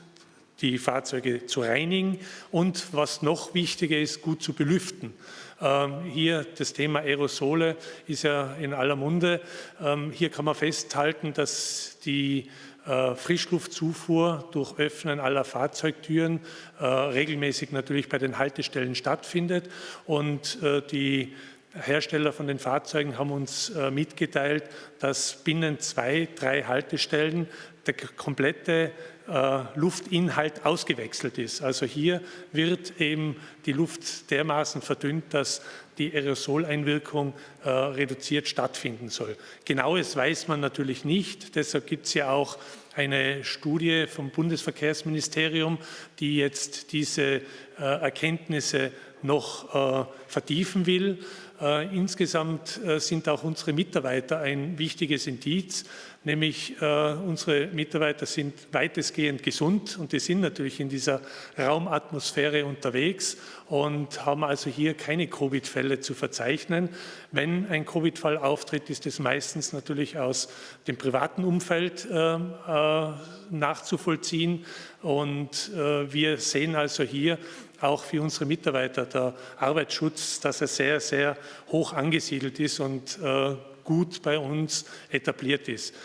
die Fahrzeuge zu reinigen und was noch wichtiger ist, gut zu belüften. Ähm, hier das Thema Aerosole ist ja in aller Munde. Ähm, hier kann man festhalten, dass die äh, Frischluftzufuhr durch Öffnen aller Fahrzeugtüren äh, regelmäßig natürlich bei den Haltestellen stattfindet und äh, die Hersteller von den Fahrzeugen haben uns mitgeteilt, dass binnen zwei, drei Haltestellen der komplette äh, Luftinhalt ausgewechselt ist. Also hier wird eben die Luft dermaßen verdünnt, dass die Aerosoleinwirkung äh, reduziert stattfinden soll. Genaues weiß man natürlich nicht. Deshalb gibt es ja auch eine Studie vom Bundesverkehrsministerium, die jetzt diese äh, Erkenntnisse noch äh, vertiefen will. Äh, insgesamt äh, sind auch unsere Mitarbeiter ein wichtiges Indiz, nämlich äh, unsere Mitarbeiter sind weitestgehend gesund und die sind natürlich in dieser Raumatmosphäre unterwegs und haben also hier keine Covid-Fälle zu verzeichnen. Wenn ein Covid-Fall auftritt, ist es meistens natürlich aus dem privaten Umfeld äh, äh, nachzuvollziehen und äh, wir sehen also hier auch für unsere Mitarbeiter der Arbeitsschutz, dass er sehr, sehr hoch angesiedelt ist und äh, gut bei uns etabliert ist.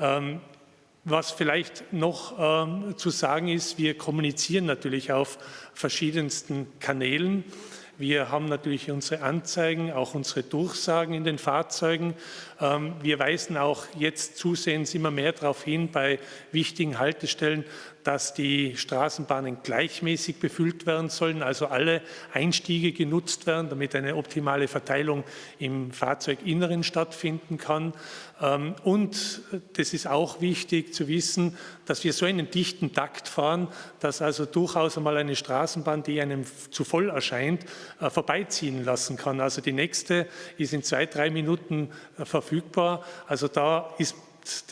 Ähm, was vielleicht noch ähm, zu sagen ist, wir kommunizieren natürlich auf verschiedensten Kanälen. Wir haben natürlich unsere Anzeigen, auch unsere Durchsagen in den Fahrzeugen. Ähm, wir weisen auch jetzt zusehends immer mehr darauf hin, bei wichtigen Haltestellen, dass die Straßenbahnen gleichmäßig befüllt werden sollen, also alle Einstiege genutzt werden, damit eine optimale Verteilung im Fahrzeuginneren stattfinden kann. Ähm, und das ist auch wichtig zu wissen, dass wir so einen dichten Takt fahren, dass also durchaus einmal eine Straßenbahn, die einem zu voll erscheint, äh, vorbeiziehen lassen kann. Also die nächste ist in zwei, drei Minuten äh, verfügbar. Also da ist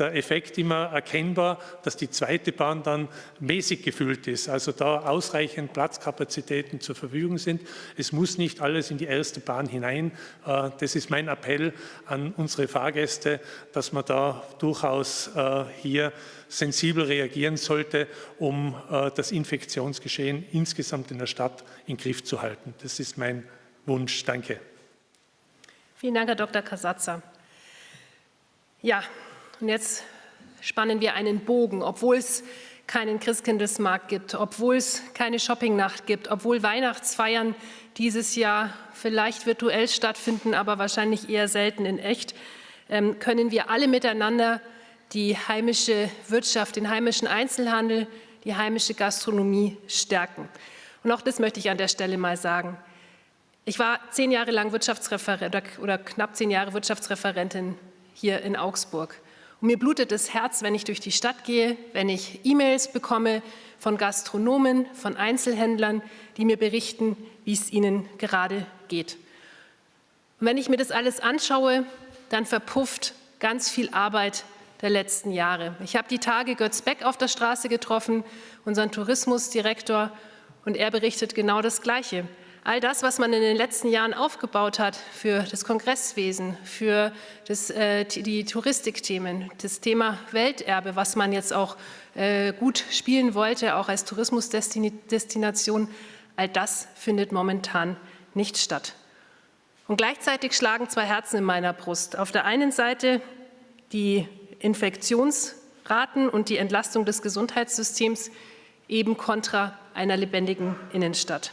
der Effekt immer erkennbar, dass die zweite Bahn dann mäßig gefüllt ist, also da ausreichend Platzkapazitäten zur Verfügung sind. Es muss nicht alles in die erste Bahn hinein. Äh, das ist mein Appell an unsere Fahrgäste, dass man da durchaus äh, hier sensibel reagieren sollte, um äh, das Infektionsgeschehen insgesamt in der Stadt in Griff zu halten. Das ist mein Wunsch. Danke. Vielen Dank, Herr Dr. Kasatzer. Ja, und jetzt spannen wir einen Bogen, obwohl es keinen Christkindlesmarkt gibt, obwohl es keine Shoppingnacht gibt, obwohl Weihnachtsfeiern dieses Jahr vielleicht virtuell stattfinden, aber wahrscheinlich eher selten in echt, ähm, können wir alle miteinander die heimische Wirtschaft, den heimischen Einzelhandel, die heimische Gastronomie stärken. Und auch das möchte ich an der Stelle mal sagen. Ich war zehn Jahre lang Wirtschaftsreferent oder knapp zehn Jahre Wirtschaftsreferentin hier in Augsburg. Und mir blutet das Herz, wenn ich durch die Stadt gehe, wenn ich E-Mails bekomme von Gastronomen, von Einzelhändlern, die mir berichten, wie es ihnen gerade geht. Und wenn ich mir das alles anschaue, dann verpufft ganz viel Arbeit der letzten Jahre. Ich habe die Tage Götz Beck auf der Straße getroffen, unseren Tourismusdirektor, und er berichtet genau das Gleiche. All das, was man in den letzten Jahren aufgebaut hat für das Kongresswesen, für das, äh, die Touristikthemen, das Thema Welterbe, was man jetzt auch äh, gut spielen wollte, auch als Tourismusdestination, all das findet momentan nicht statt. Und gleichzeitig schlagen zwei Herzen in meiner Brust. Auf der einen Seite die Infektionsraten und die Entlastung des Gesundheitssystems eben kontra einer lebendigen Innenstadt.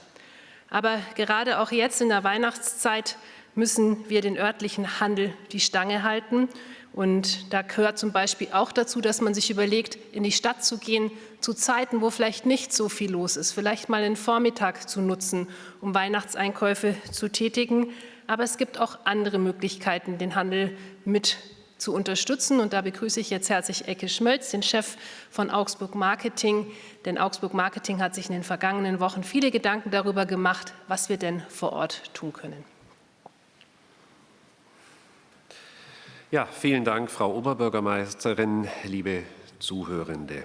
Aber gerade auch jetzt in der Weihnachtszeit müssen wir den örtlichen Handel die Stange halten. Und da gehört zum Beispiel auch dazu, dass man sich überlegt, in die Stadt zu gehen, zu Zeiten, wo vielleicht nicht so viel los ist, vielleicht mal den Vormittag zu nutzen, um Weihnachtseinkäufe zu tätigen. Aber es gibt auch andere Möglichkeiten, den Handel mit zu unterstützen. Und da begrüße ich jetzt herzlich Ecke Schmölz, den Chef von Augsburg Marketing. Denn Augsburg Marketing hat sich in den vergangenen Wochen viele Gedanken darüber gemacht, was wir denn vor Ort tun können. Ja, vielen Dank, Frau Oberbürgermeisterin, liebe Zuhörende.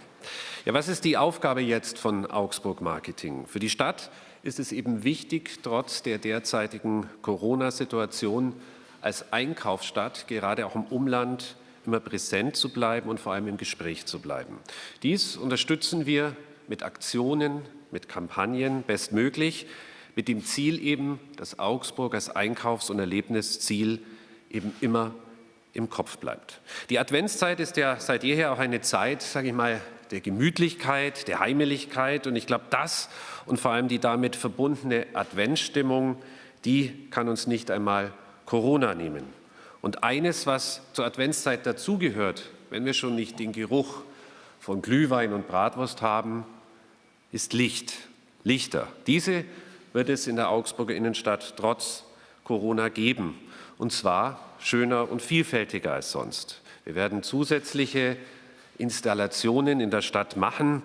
Ja, was ist die Aufgabe jetzt von Augsburg Marketing? Für die Stadt ist es eben wichtig, trotz der derzeitigen Corona-Situation als Einkaufsstadt, gerade auch im Umland, immer präsent zu bleiben und vor allem im Gespräch zu bleiben. Dies unterstützen wir mit Aktionen, mit Kampagnen bestmöglich, mit dem Ziel eben, dass Augsburg als Einkaufs- und Erlebnisziel eben immer im Kopf bleibt. Die Adventszeit ist ja seit jeher auch eine Zeit, sage ich mal, der Gemütlichkeit, der Heimeligkeit und ich glaube, das und vor allem die damit verbundene Adventsstimmung, die kann uns nicht einmal Corona nehmen. Und eines, was zur Adventszeit dazugehört, wenn wir schon nicht den Geruch von Glühwein und Bratwurst haben, ist Licht, Lichter. Diese wird es in der Augsburger Innenstadt trotz Corona geben, und zwar schöner und vielfältiger als sonst. Wir werden zusätzliche Installationen in der Stadt machen,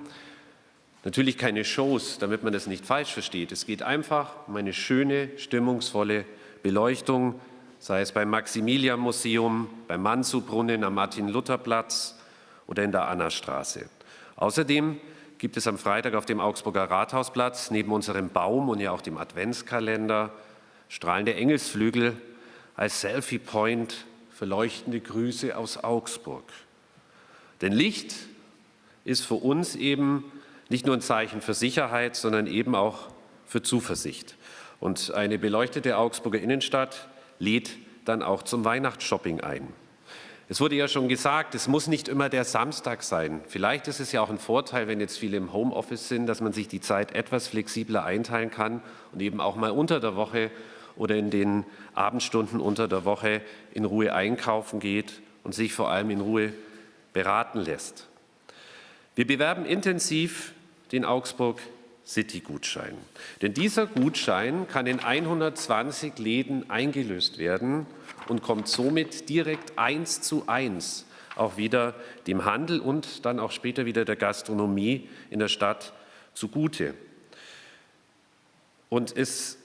natürlich keine Shows, damit man das nicht falsch versteht. Es geht einfach um eine schöne, stimmungsvolle Beleuchtung, sei es beim Maximilian-Museum, beim Mansu-Brunnen am Martin-Luther-Platz oder in der Annastraße. Außerdem gibt es am Freitag auf dem Augsburger Rathausplatz neben unserem Baum und ja auch dem Adventskalender strahlende Engelsflügel als Selfie-Point für leuchtende Grüße aus Augsburg. Denn Licht ist für uns eben nicht nur ein Zeichen für Sicherheit, sondern eben auch für Zuversicht. Und eine beleuchtete Augsburger Innenstadt lädt dann auch zum Weihnachtsshopping ein. Es wurde ja schon gesagt, es muss nicht immer der Samstag sein. Vielleicht ist es ja auch ein Vorteil, wenn jetzt viele im Homeoffice sind, dass man sich die Zeit etwas flexibler einteilen kann und eben auch mal unter der Woche oder in den Abendstunden unter der Woche in Ruhe einkaufen geht und sich vor allem in Ruhe beraten lässt. Wir bewerben intensiv den Augsburg City-Gutschein. Denn dieser Gutschein kann in 120 Läden eingelöst werden und kommt somit direkt eins zu eins auch wieder dem Handel und dann auch später wieder der Gastronomie in der Stadt zugute. Und es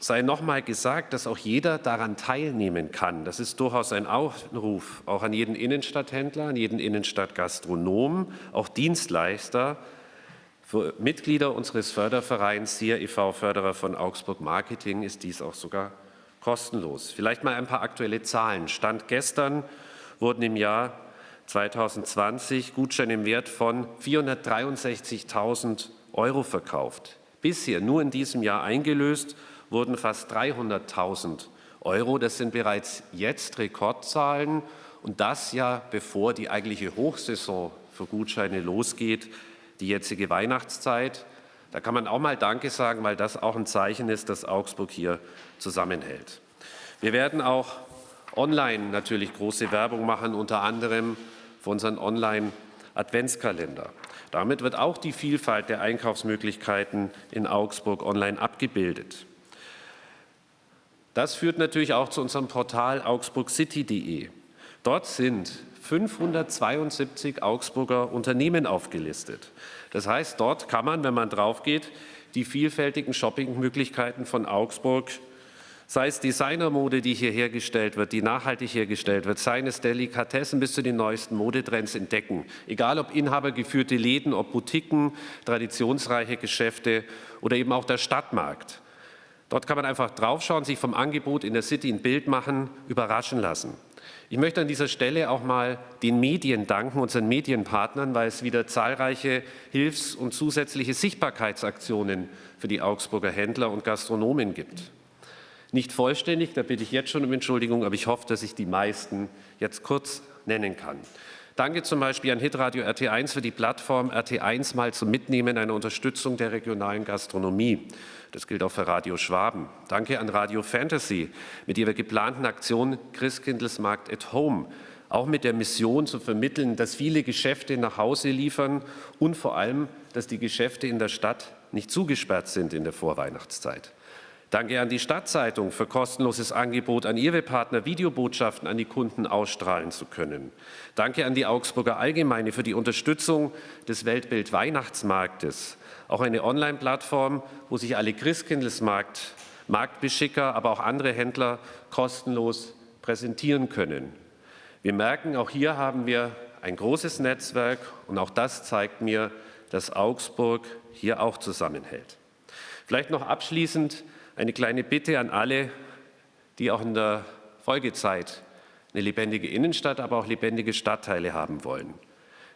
sei nochmal gesagt, dass auch jeder daran teilnehmen kann. Das ist durchaus ein Aufruf, auch an jeden Innenstadthändler, an jeden Innenstadtgastronom, auch Dienstleister, Mitglieder unseres Fördervereins SIA e.V. Förderer von Augsburg Marketing ist dies auch sogar kostenlos. Vielleicht mal ein paar aktuelle Zahlen. Stand gestern wurden im Jahr 2020 Gutscheine im Wert von 463.000 Euro verkauft. Bisher nur in diesem Jahr eingelöst wurden fast 300.000 Euro. Das sind bereits jetzt Rekordzahlen und das ja bevor die eigentliche Hochsaison für Gutscheine losgeht die jetzige Weihnachtszeit. Da kann man auch mal Danke sagen, weil das auch ein Zeichen ist, dass Augsburg hier zusammenhält. Wir werden auch online natürlich große Werbung machen, unter anderem für unseren Online-Adventskalender. Damit wird auch die Vielfalt der Einkaufsmöglichkeiten in Augsburg online abgebildet. Das führt natürlich auch zu unserem Portal augsburgcity.de. Dort sind 572 Augsburger Unternehmen aufgelistet. Das heißt, dort kann man, wenn man drauf geht, die vielfältigen Shoppingmöglichkeiten von Augsburg, sei es Designermode, die hier hergestellt wird, die nachhaltig hergestellt wird, seien es Delikatessen bis zu den neuesten Modetrends entdecken. Egal ob inhabergeführte Läden, ob Boutiquen, traditionsreiche Geschäfte oder eben auch der Stadtmarkt. Dort kann man einfach draufschauen, sich vom Angebot in der City ein Bild machen, überraschen lassen. Ich möchte an dieser Stelle auch mal den Medien danken, unseren Medienpartnern, weil es wieder zahlreiche Hilfs- und zusätzliche Sichtbarkeitsaktionen für die Augsburger Händler und Gastronomen gibt. Nicht vollständig, da bitte ich jetzt schon um Entschuldigung, aber ich hoffe, dass ich die meisten jetzt kurz nennen kann. Danke zum Beispiel an Hitradio RT1 für die Plattform RT1 mal zum Mitnehmen einer Unterstützung der regionalen Gastronomie. Das gilt auch für Radio Schwaben. Danke an Radio Fantasy mit ihrer geplanten Aktion Christkindlesmarkt at Home. Auch mit der Mission zu vermitteln, dass viele Geschäfte nach Hause liefern und vor allem, dass die Geschäfte in der Stadt nicht zugesperrt sind in der Vorweihnachtszeit. Danke an die Stadtzeitung für kostenloses Angebot an ihre Partner, Videobotschaften an die Kunden ausstrahlen zu können. Danke an die Augsburger Allgemeine für die Unterstützung des Weltbild Weihnachtsmarktes auch eine Online-Plattform, wo sich alle Christkindlesmarkt, Marktbeschicker, aber auch andere Händler kostenlos präsentieren können. Wir merken, auch hier haben wir ein großes Netzwerk und auch das zeigt mir, dass Augsburg hier auch zusammenhält. Vielleicht noch abschließend eine kleine Bitte an alle, die auch in der Folgezeit eine lebendige Innenstadt, aber auch lebendige Stadtteile haben wollen.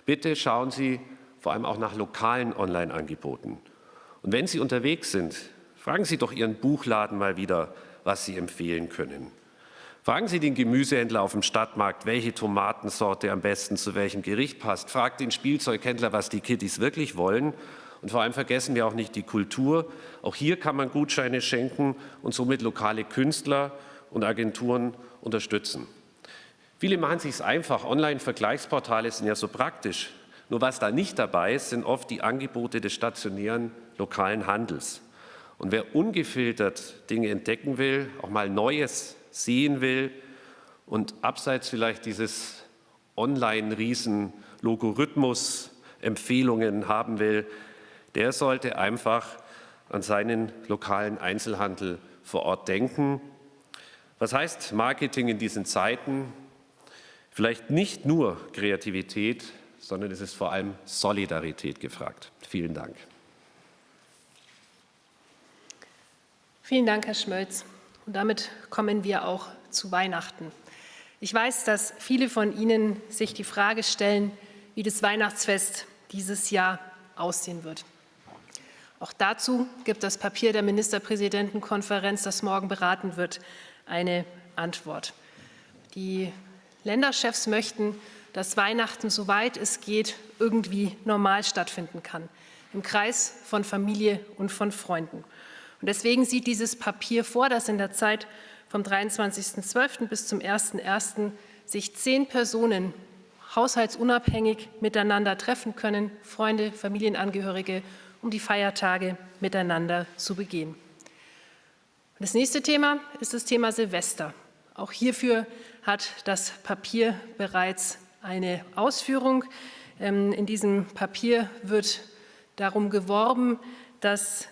Bitte schauen Sie vor allem auch nach lokalen Online-Angeboten. Und wenn Sie unterwegs sind, fragen Sie doch Ihren Buchladen mal wieder, was Sie empfehlen können. Fragen Sie den Gemüsehändler auf dem Stadtmarkt, welche Tomatensorte am besten zu welchem Gericht passt. Fragt den Spielzeughändler, was die Kittys wirklich wollen. Und vor allem vergessen wir auch nicht die Kultur. Auch hier kann man Gutscheine schenken und somit lokale Künstler und Agenturen unterstützen. Viele machen es sich einfach. Online-Vergleichsportale sind ja so praktisch. Nur was da nicht dabei ist, sind oft die Angebote des stationären lokalen Handels. Und wer ungefiltert Dinge entdecken will, auch mal Neues sehen will und abseits vielleicht dieses Online-Riesen-Logarithmus Empfehlungen haben will, der sollte einfach an seinen lokalen Einzelhandel vor Ort denken. Was heißt Marketing in diesen Zeiten? Vielleicht nicht nur Kreativität, sondern es ist vor allem Solidarität gefragt. Vielen Dank. Vielen Dank, Herr Schmölz. Und damit kommen wir auch zu Weihnachten. Ich weiß, dass viele von Ihnen sich die Frage stellen, wie das Weihnachtsfest dieses Jahr aussehen wird. Auch dazu gibt das Papier der Ministerpräsidentenkonferenz, das morgen beraten wird, eine Antwort. Die Länderchefs möchten, dass Weihnachten, soweit es geht, irgendwie normal stattfinden kann, im Kreis von Familie und von Freunden. Und deswegen sieht dieses Papier vor, dass in der Zeit vom 23.12. bis zum 1.1. sich zehn Personen haushaltsunabhängig miteinander treffen können, Freunde, Familienangehörige, um die Feiertage miteinander zu begehen. Das nächste Thema ist das Thema Silvester. Auch hierfür hat das Papier bereits eine Ausführung. Ähm, in diesem Papier wird darum geworben, dass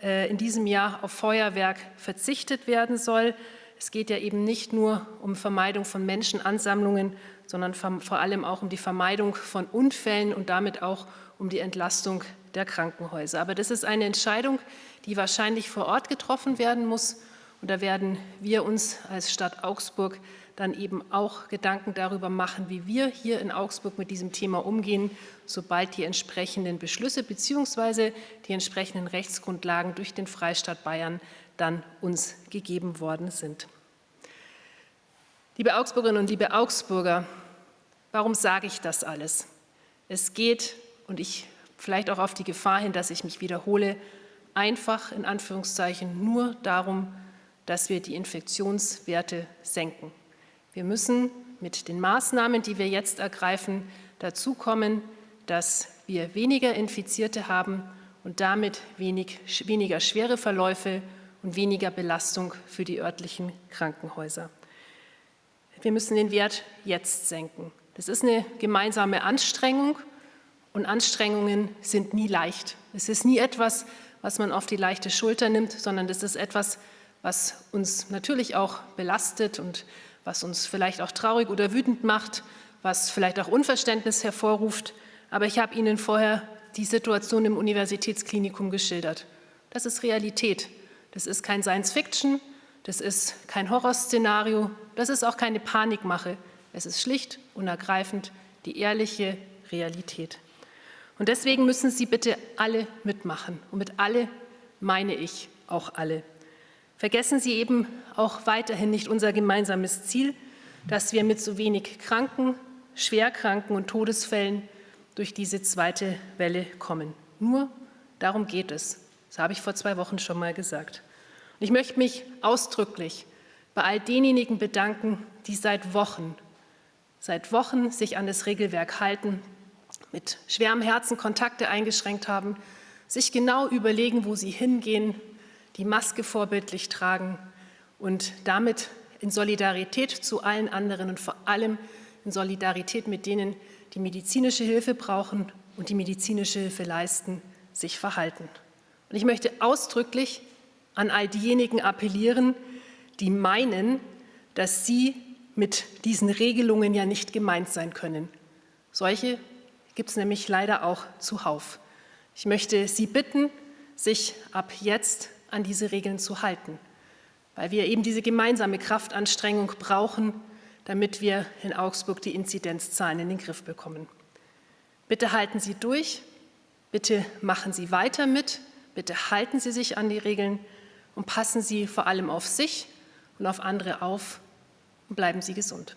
äh, in diesem Jahr auf Feuerwerk verzichtet werden soll. Es geht ja eben nicht nur um Vermeidung von Menschenansammlungen, sondern vor allem auch um die Vermeidung von Unfällen und damit auch um die Entlastung der Krankenhäuser. Aber das ist eine Entscheidung, die wahrscheinlich vor Ort getroffen werden muss. Und da werden wir uns als Stadt Augsburg dann eben auch Gedanken darüber machen, wie wir hier in Augsburg mit diesem Thema umgehen, sobald die entsprechenden Beschlüsse bzw. die entsprechenden Rechtsgrundlagen durch den Freistaat Bayern dann uns gegeben worden sind. Liebe Augsburgerinnen und liebe Augsburger, warum sage ich das alles? Es geht, und ich vielleicht auch auf die Gefahr hin, dass ich mich wiederhole, einfach in Anführungszeichen nur darum, dass wir die Infektionswerte senken. Wir müssen mit den Maßnahmen, die wir jetzt ergreifen, dazu kommen, dass wir weniger Infizierte haben und damit wenig, weniger schwere Verläufe und weniger Belastung für die örtlichen Krankenhäuser. Wir müssen den Wert jetzt senken. Das ist eine gemeinsame Anstrengung und Anstrengungen sind nie leicht. Es ist nie etwas, was man auf die leichte Schulter nimmt, sondern das ist etwas, was uns natürlich auch belastet und was uns vielleicht auch traurig oder wütend macht, was vielleicht auch Unverständnis hervorruft. Aber ich habe Ihnen vorher die Situation im Universitätsklinikum geschildert. Das ist Realität. Das ist kein Science-Fiction, das ist kein Horrorszenario, das ist auch keine Panikmache. Es ist schlicht und ergreifend die ehrliche Realität. Und deswegen müssen Sie bitte alle mitmachen. Und mit alle meine ich auch alle. Vergessen Sie eben auch weiterhin nicht unser gemeinsames Ziel, dass wir mit so wenig Kranken, Schwerkranken und Todesfällen durch diese zweite Welle kommen. Nur darum geht es. Das habe ich vor zwei Wochen schon mal gesagt. Und ich möchte mich ausdrücklich bei all denjenigen bedanken, die seit Wochen, seit Wochen sich an das Regelwerk halten, mit schwerem Herzen Kontakte eingeschränkt haben, sich genau überlegen, wo sie hingehen, die Maske vorbildlich tragen und damit in Solidarität zu allen anderen und vor allem in Solidarität mit denen, die medizinische Hilfe brauchen und die medizinische Hilfe leisten, sich verhalten. Und ich möchte ausdrücklich an all diejenigen appellieren, die meinen, dass sie mit diesen Regelungen ja nicht gemeint sein können. Solche gibt es nämlich leider auch zuhauf. Ich möchte Sie bitten, sich ab jetzt an diese Regeln zu halten, weil wir eben diese gemeinsame Kraftanstrengung brauchen, damit wir in Augsburg die Inzidenzzahlen in den Griff bekommen. Bitte halten Sie durch, bitte machen Sie weiter mit, bitte halten Sie sich an die Regeln und passen Sie vor allem auf sich und auf andere auf und bleiben Sie gesund.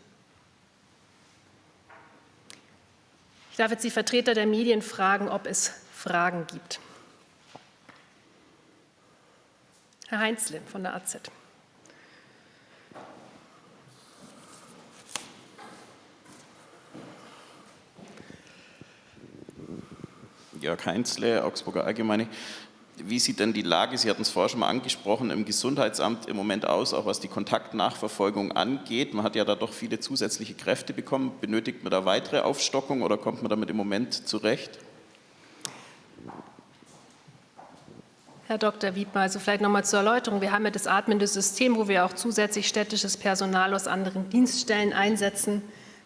Darf jetzt die Vertreter der Medien fragen, ob es Fragen gibt. Herr Heinzle von der AZ. Jörg Heinzle, Augsburger Allgemeine. Wie sieht denn die Lage, Sie hatten es vorher schon mal angesprochen, im Gesundheitsamt im Moment aus, auch was die Kontaktnachverfolgung angeht? Man hat ja da doch viele zusätzliche Kräfte bekommen. Benötigt man da weitere Aufstockung oder kommt man damit im Moment zurecht? Herr Dr. Wiedmer, also vielleicht noch mal zur Erläuterung. Wir haben ja das atmende System, wo wir auch zusätzlich städtisches Personal aus anderen Dienststellen einsetzen.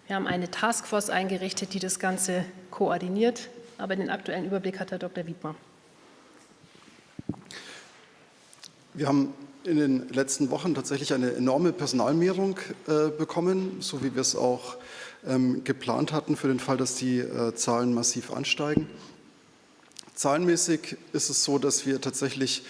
Wir haben eine Taskforce eingerichtet, die das Ganze koordiniert. Aber den aktuellen Überblick hat Herr Dr. Wiedmer. Wir haben in den letzten Wochen tatsächlich eine enorme Personalmehrung äh, bekommen, so wie wir es auch ähm, geplant hatten für den Fall, dass die äh, Zahlen massiv ansteigen. Zahlenmäßig ist es so, dass wir tatsächlich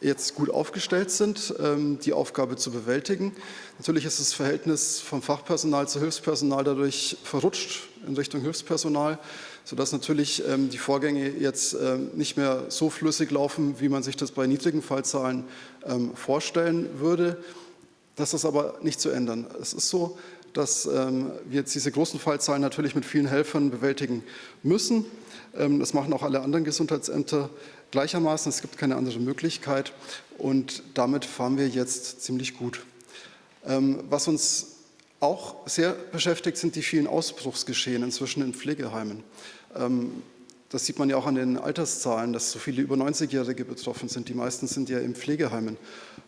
jetzt gut aufgestellt sind, ähm, die Aufgabe zu bewältigen. Natürlich ist das Verhältnis vom Fachpersonal zu Hilfspersonal dadurch verrutscht in Richtung Hilfspersonal, sodass natürlich ähm, die Vorgänge jetzt ähm, nicht mehr so flüssig laufen, wie man sich das bei niedrigen Fallzahlen vorstellen würde. Das ist aber nicht zu ändern. Es ist so, dass wir jetzt diese großen Fallzahlen natürlich mit vielen Helfern bewältigen müssen. Das machen auch alle anderen Gesundheitsämter gleichermaßen. Es gibt keine andere Möglichkeit und damit fahren wir jetzt ziemlich gut. Ähm, was uns auch sehr beschäftigt, sind die vielen Ausbruchsgeschehen inzwischen in Pflegeheimen. Ähm, das sieht man ja auch an den Alterszahlen, dass so viele über 90-Jährige betroffen sind. Die meisten sind ja in Pflegeheimen.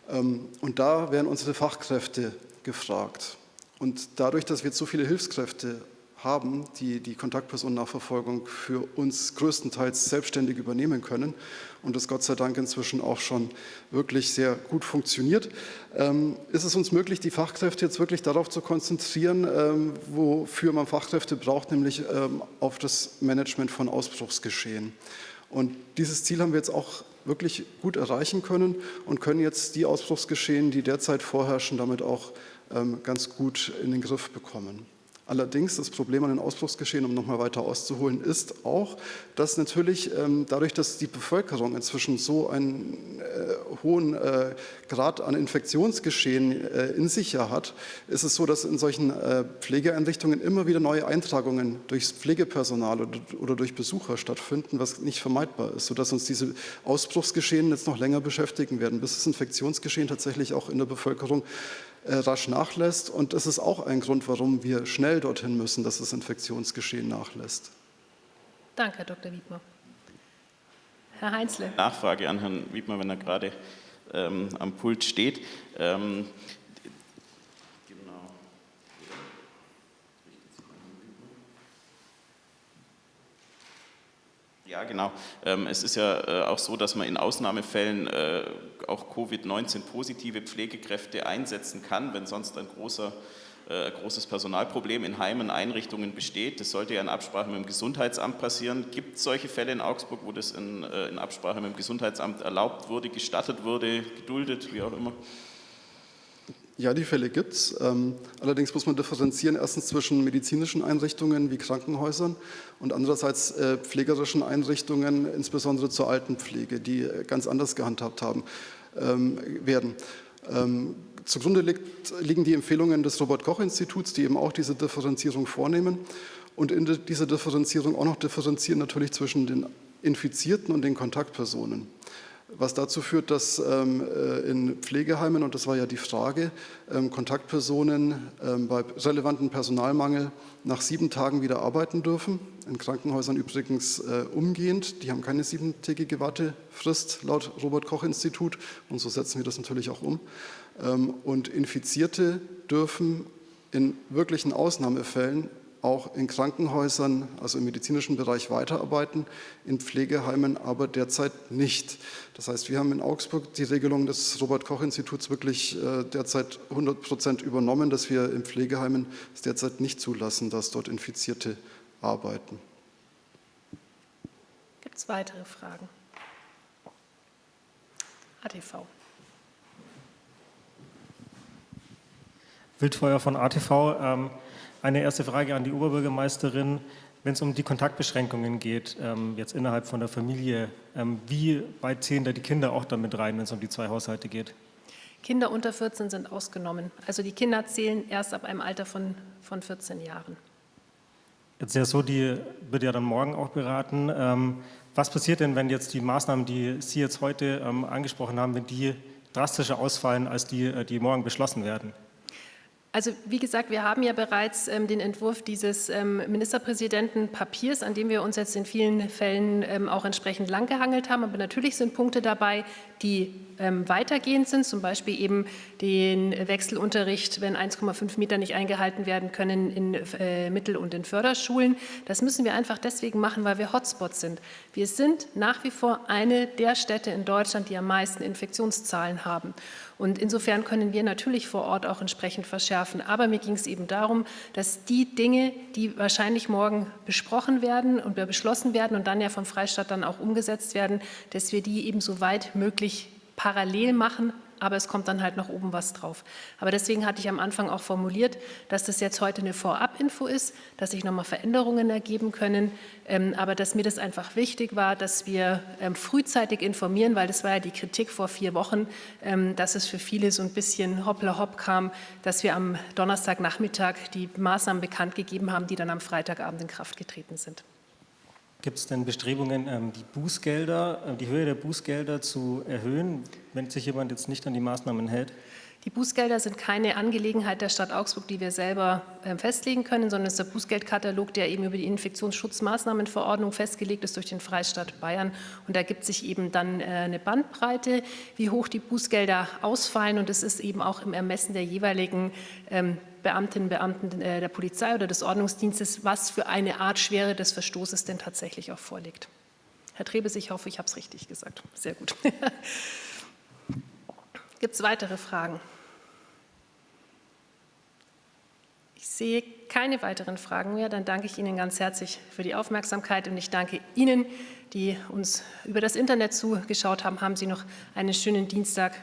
Ähm, und da werden unsere Fachkräfte gefragt. Und dadurch, dass wir so viele Hilfskräfte haben, die die Kontaktpersonennachverfolgung für uns größtenteils selbstständig übernehmen können und das Gott sei Dank inzwischen auch schon wirklich sehr gut funktioniert, ähm, ist es uns möglich, die Fachkräfte jetzt wirklich darauf zu konzentrieren, ähm, wofür man Fachkräfte braucht, nämlich ähm, auf das Management von Ausbruchsgeschehen. Und dieses Ziel haben wir jetzt auch wirklich gut erreichen können und können jetzt die Ausbruchsgeschehen, die derzeit vorherrschen, damit auch ganz gut in den Griff bekommen. Allerdings das Problem an den Ausbruchsgeschehen, um nochmal weiter auszuholen, ist auch, dass natürlich ähm, dadurch, dass die Bevölkerung inzwischen so einen äh, hohen äh, Grad an Infektionsgeschehen äh, in sich hat, ist es so, dass in solchen äh, Pflegeeinrichtungen immer wieder neue Eintragungen durchs Pflegepersonal oder, oder, durch Besucher stattfinden, was nicht vermeidbar ist, sodass uns diese Ausbruchsgeschehen jetzt noch länger beschäftigen werden, bis das Infektionsgeschehen tatsächlich auch in der Bevölkerung rasch nachlässt. Und das ist auch ein Grund, warum wir schnell dorthin müssen, dass das Infektionsgeschehen nachlässt. Danke, Herr Dr. Wiedmer. Herr Heinzle. Nachfrage an Herrn Wiedmer, wenn er gerade ähm, am Pult steht. Ähm, Ja, genau. Ähm, es ist ja äh, auch so, dass man in Ausnahmefällen äh, auch Covid-19-positive Pflegekräfte einsetzen kann, wenn sonst ein großer äh, großes Personalproblem in Heimen, Einrichtungen besteht. Das sollte ja in Absprache mit dem Gesundheitsamt passieren. Gibt es solche Fälle in Augsburg, wo das in, in Absprache mit dem Gesundheitsamt erlaubt wurde, gestattet wurde, geduldet, wie auch immer? Ja, die Fälle gibt es. Ähm, allerdings muss man differenzieren, erstens zwischen medizinischen Einrichtungen wie Krankenhäusern und andererseits äh, pflegerischen Einrichtungen, insbesondere zur Altenpflege, die äh, ganz anders gehandhabt haben, ähm, werden. Ähm, zugrunde liegt, liegen die Empfehlungen des Robert-Koch-Instituts, die eben auch diese Differenzierung vornehmen und in dieser Differenzierung auch noch differenzieren natürlich zwischen den Infizierten und den Kontaktpersonen was dazu führt, dass ähm, äh, in Pflegeheimen, und das war ja die Frage, ähm, Kontaktpersonen ähm, bei relevanten Personalmangel nach sieben Tagen wieder arbeiten dürfen. In Krankenhäusern übrigens äh, umgehend. Die haben keine siebentägige Wartefrist laut Robert-Koch-Institut und so setzen wir das natürlich auch um. Und Infizierte dürfen in wirklichen Ausnahmefällen auch in Krankenhäusern, also im medizinischen Bereich weiterarbeiten, in Pflegeheimen aber derzeit nicht. Das heißt, wir haben in Augsburg die Regelung des Robert-Koch-Instituts wirklich äh, derzeit 100 Prozent übernommen, dass wir in Pflegeheimen es derzeit nicht zulassen, dass dort Infizierte arbeiten. Gibt es weitere Fragen? ATV. Wildfeuer von ATV. Ähm eine erste Frage an die Oberbürgermeisterin. Wenn es um die Kontaktbeschränkungen geht, ähm, jetzt innerhalb von der Familie, ähm, wie weit zählen da die Kinder auch damit rein, wenn es um die zwei Haushalte geht? Kinder unter 14 sind ausgenommen. Also die Kinder zählen erst ab einem Alter von, von 14 Jahren. Jetzt ist ja so, die wird ja dann morgen auch beraten. Ähm, was passiert denn, wenn jetzt die Maßnahmen, die Sie jetzt heute ähm, angesprochen haben, wenn die drastischer ausfallen als die, äh, die morgen beschlossen werden? Also wie gesagt, wir haben ja bereits ähm, den Entwurf dieses ähm, Ministerpräsidentenpapiers, an dem wir uns jetzt in vielen Fällen ähm, auch entsprechend langgehangelt haben. Aber natürlich sind Punkte dabei, die ähm, weitergehend sind, zum Beispiel eben den Wechselunterricht, wenn 1,5 Meter nicht eingehalten werden können in äh, Mittel- und in Förderschulen. Das müssen wir einfach deswegen machen, weil wir Hotspots sind. Wir sind nach wie vor eine der Städte in Deutschland, die am meisten Infektionszahlen haben. Und insofern können wir natürlich vor Ort auch entsprechend verschärfen. Aber mir ging es eben darum, dass die Dinge, die wahrscheinlich morgen besprochen werden und beschlossen werden und dann ja vom Freistaat dann auch umgesetzt werden, dass wir die eben so weit möglich parallel machen, aber es kommt dann halt noch oben was drauf. Aber deswegen hatte ich am Anfang auch formuliert, dass das jetzt heute eine Vorabinfo ist, dass sich nochmal Veränderungen ergeben können, ähm, aber dass mir das einfach wichtig war, dass wir ähm, frühzeitig informieren, weil das war ja die Kritik vor vier Wochen, ähm, dass es für viele so ein bisschen hoppla hopp kam, dass wir am Donnerstagnachmittag die Maßnahmen bekannt gegeben haben, die dann am Freitagabend in Kraft getreten sind. Gibt es denn Bestrebungen, ähm, die Bußgelder, äh, die Höhe der Bußgelder zu erhöhen, wenn sich jemand jetzt nicht an die Maßnahmen hält? Die Bußgelder sind keine Angelegenheit der Stadt Augsburg, die wir selber ähm, festlegen können, sondern es ist der Bußgeldkatalog, der eben über die Infektionsschutzmaßnahmenverordnung festgelegt ist durch den Freistaat Bayern. Und da gibt sich eben dann äh, eine Bandbreite, wie hoch die Bußgelder ausfallen. Und es ist eben auch im Ermessen der jeweiligen ähm, Beamtinnen und Beamten äh, der Polizei oder des Ordnungsdienstes, was für eine Art Schwere des Verstoßes denn tatsächlich auch vorliegt. Herr Trebes, ich hoffe, ich habe es richtig gesagt. Sehr gut. *laughs* Gibt es weitere Fragen? Ich sehe keine weiteren Fragen mehr. Dann danke ich Ihnen ganz herzlich für die Aufmerksamkeit und ich danke Ihnen, die uns über das Internet zugeschaut haben. Haben Sie noch einen schönen Dienstag.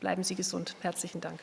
Bleiben Sie gesund. Herzlichen Dank.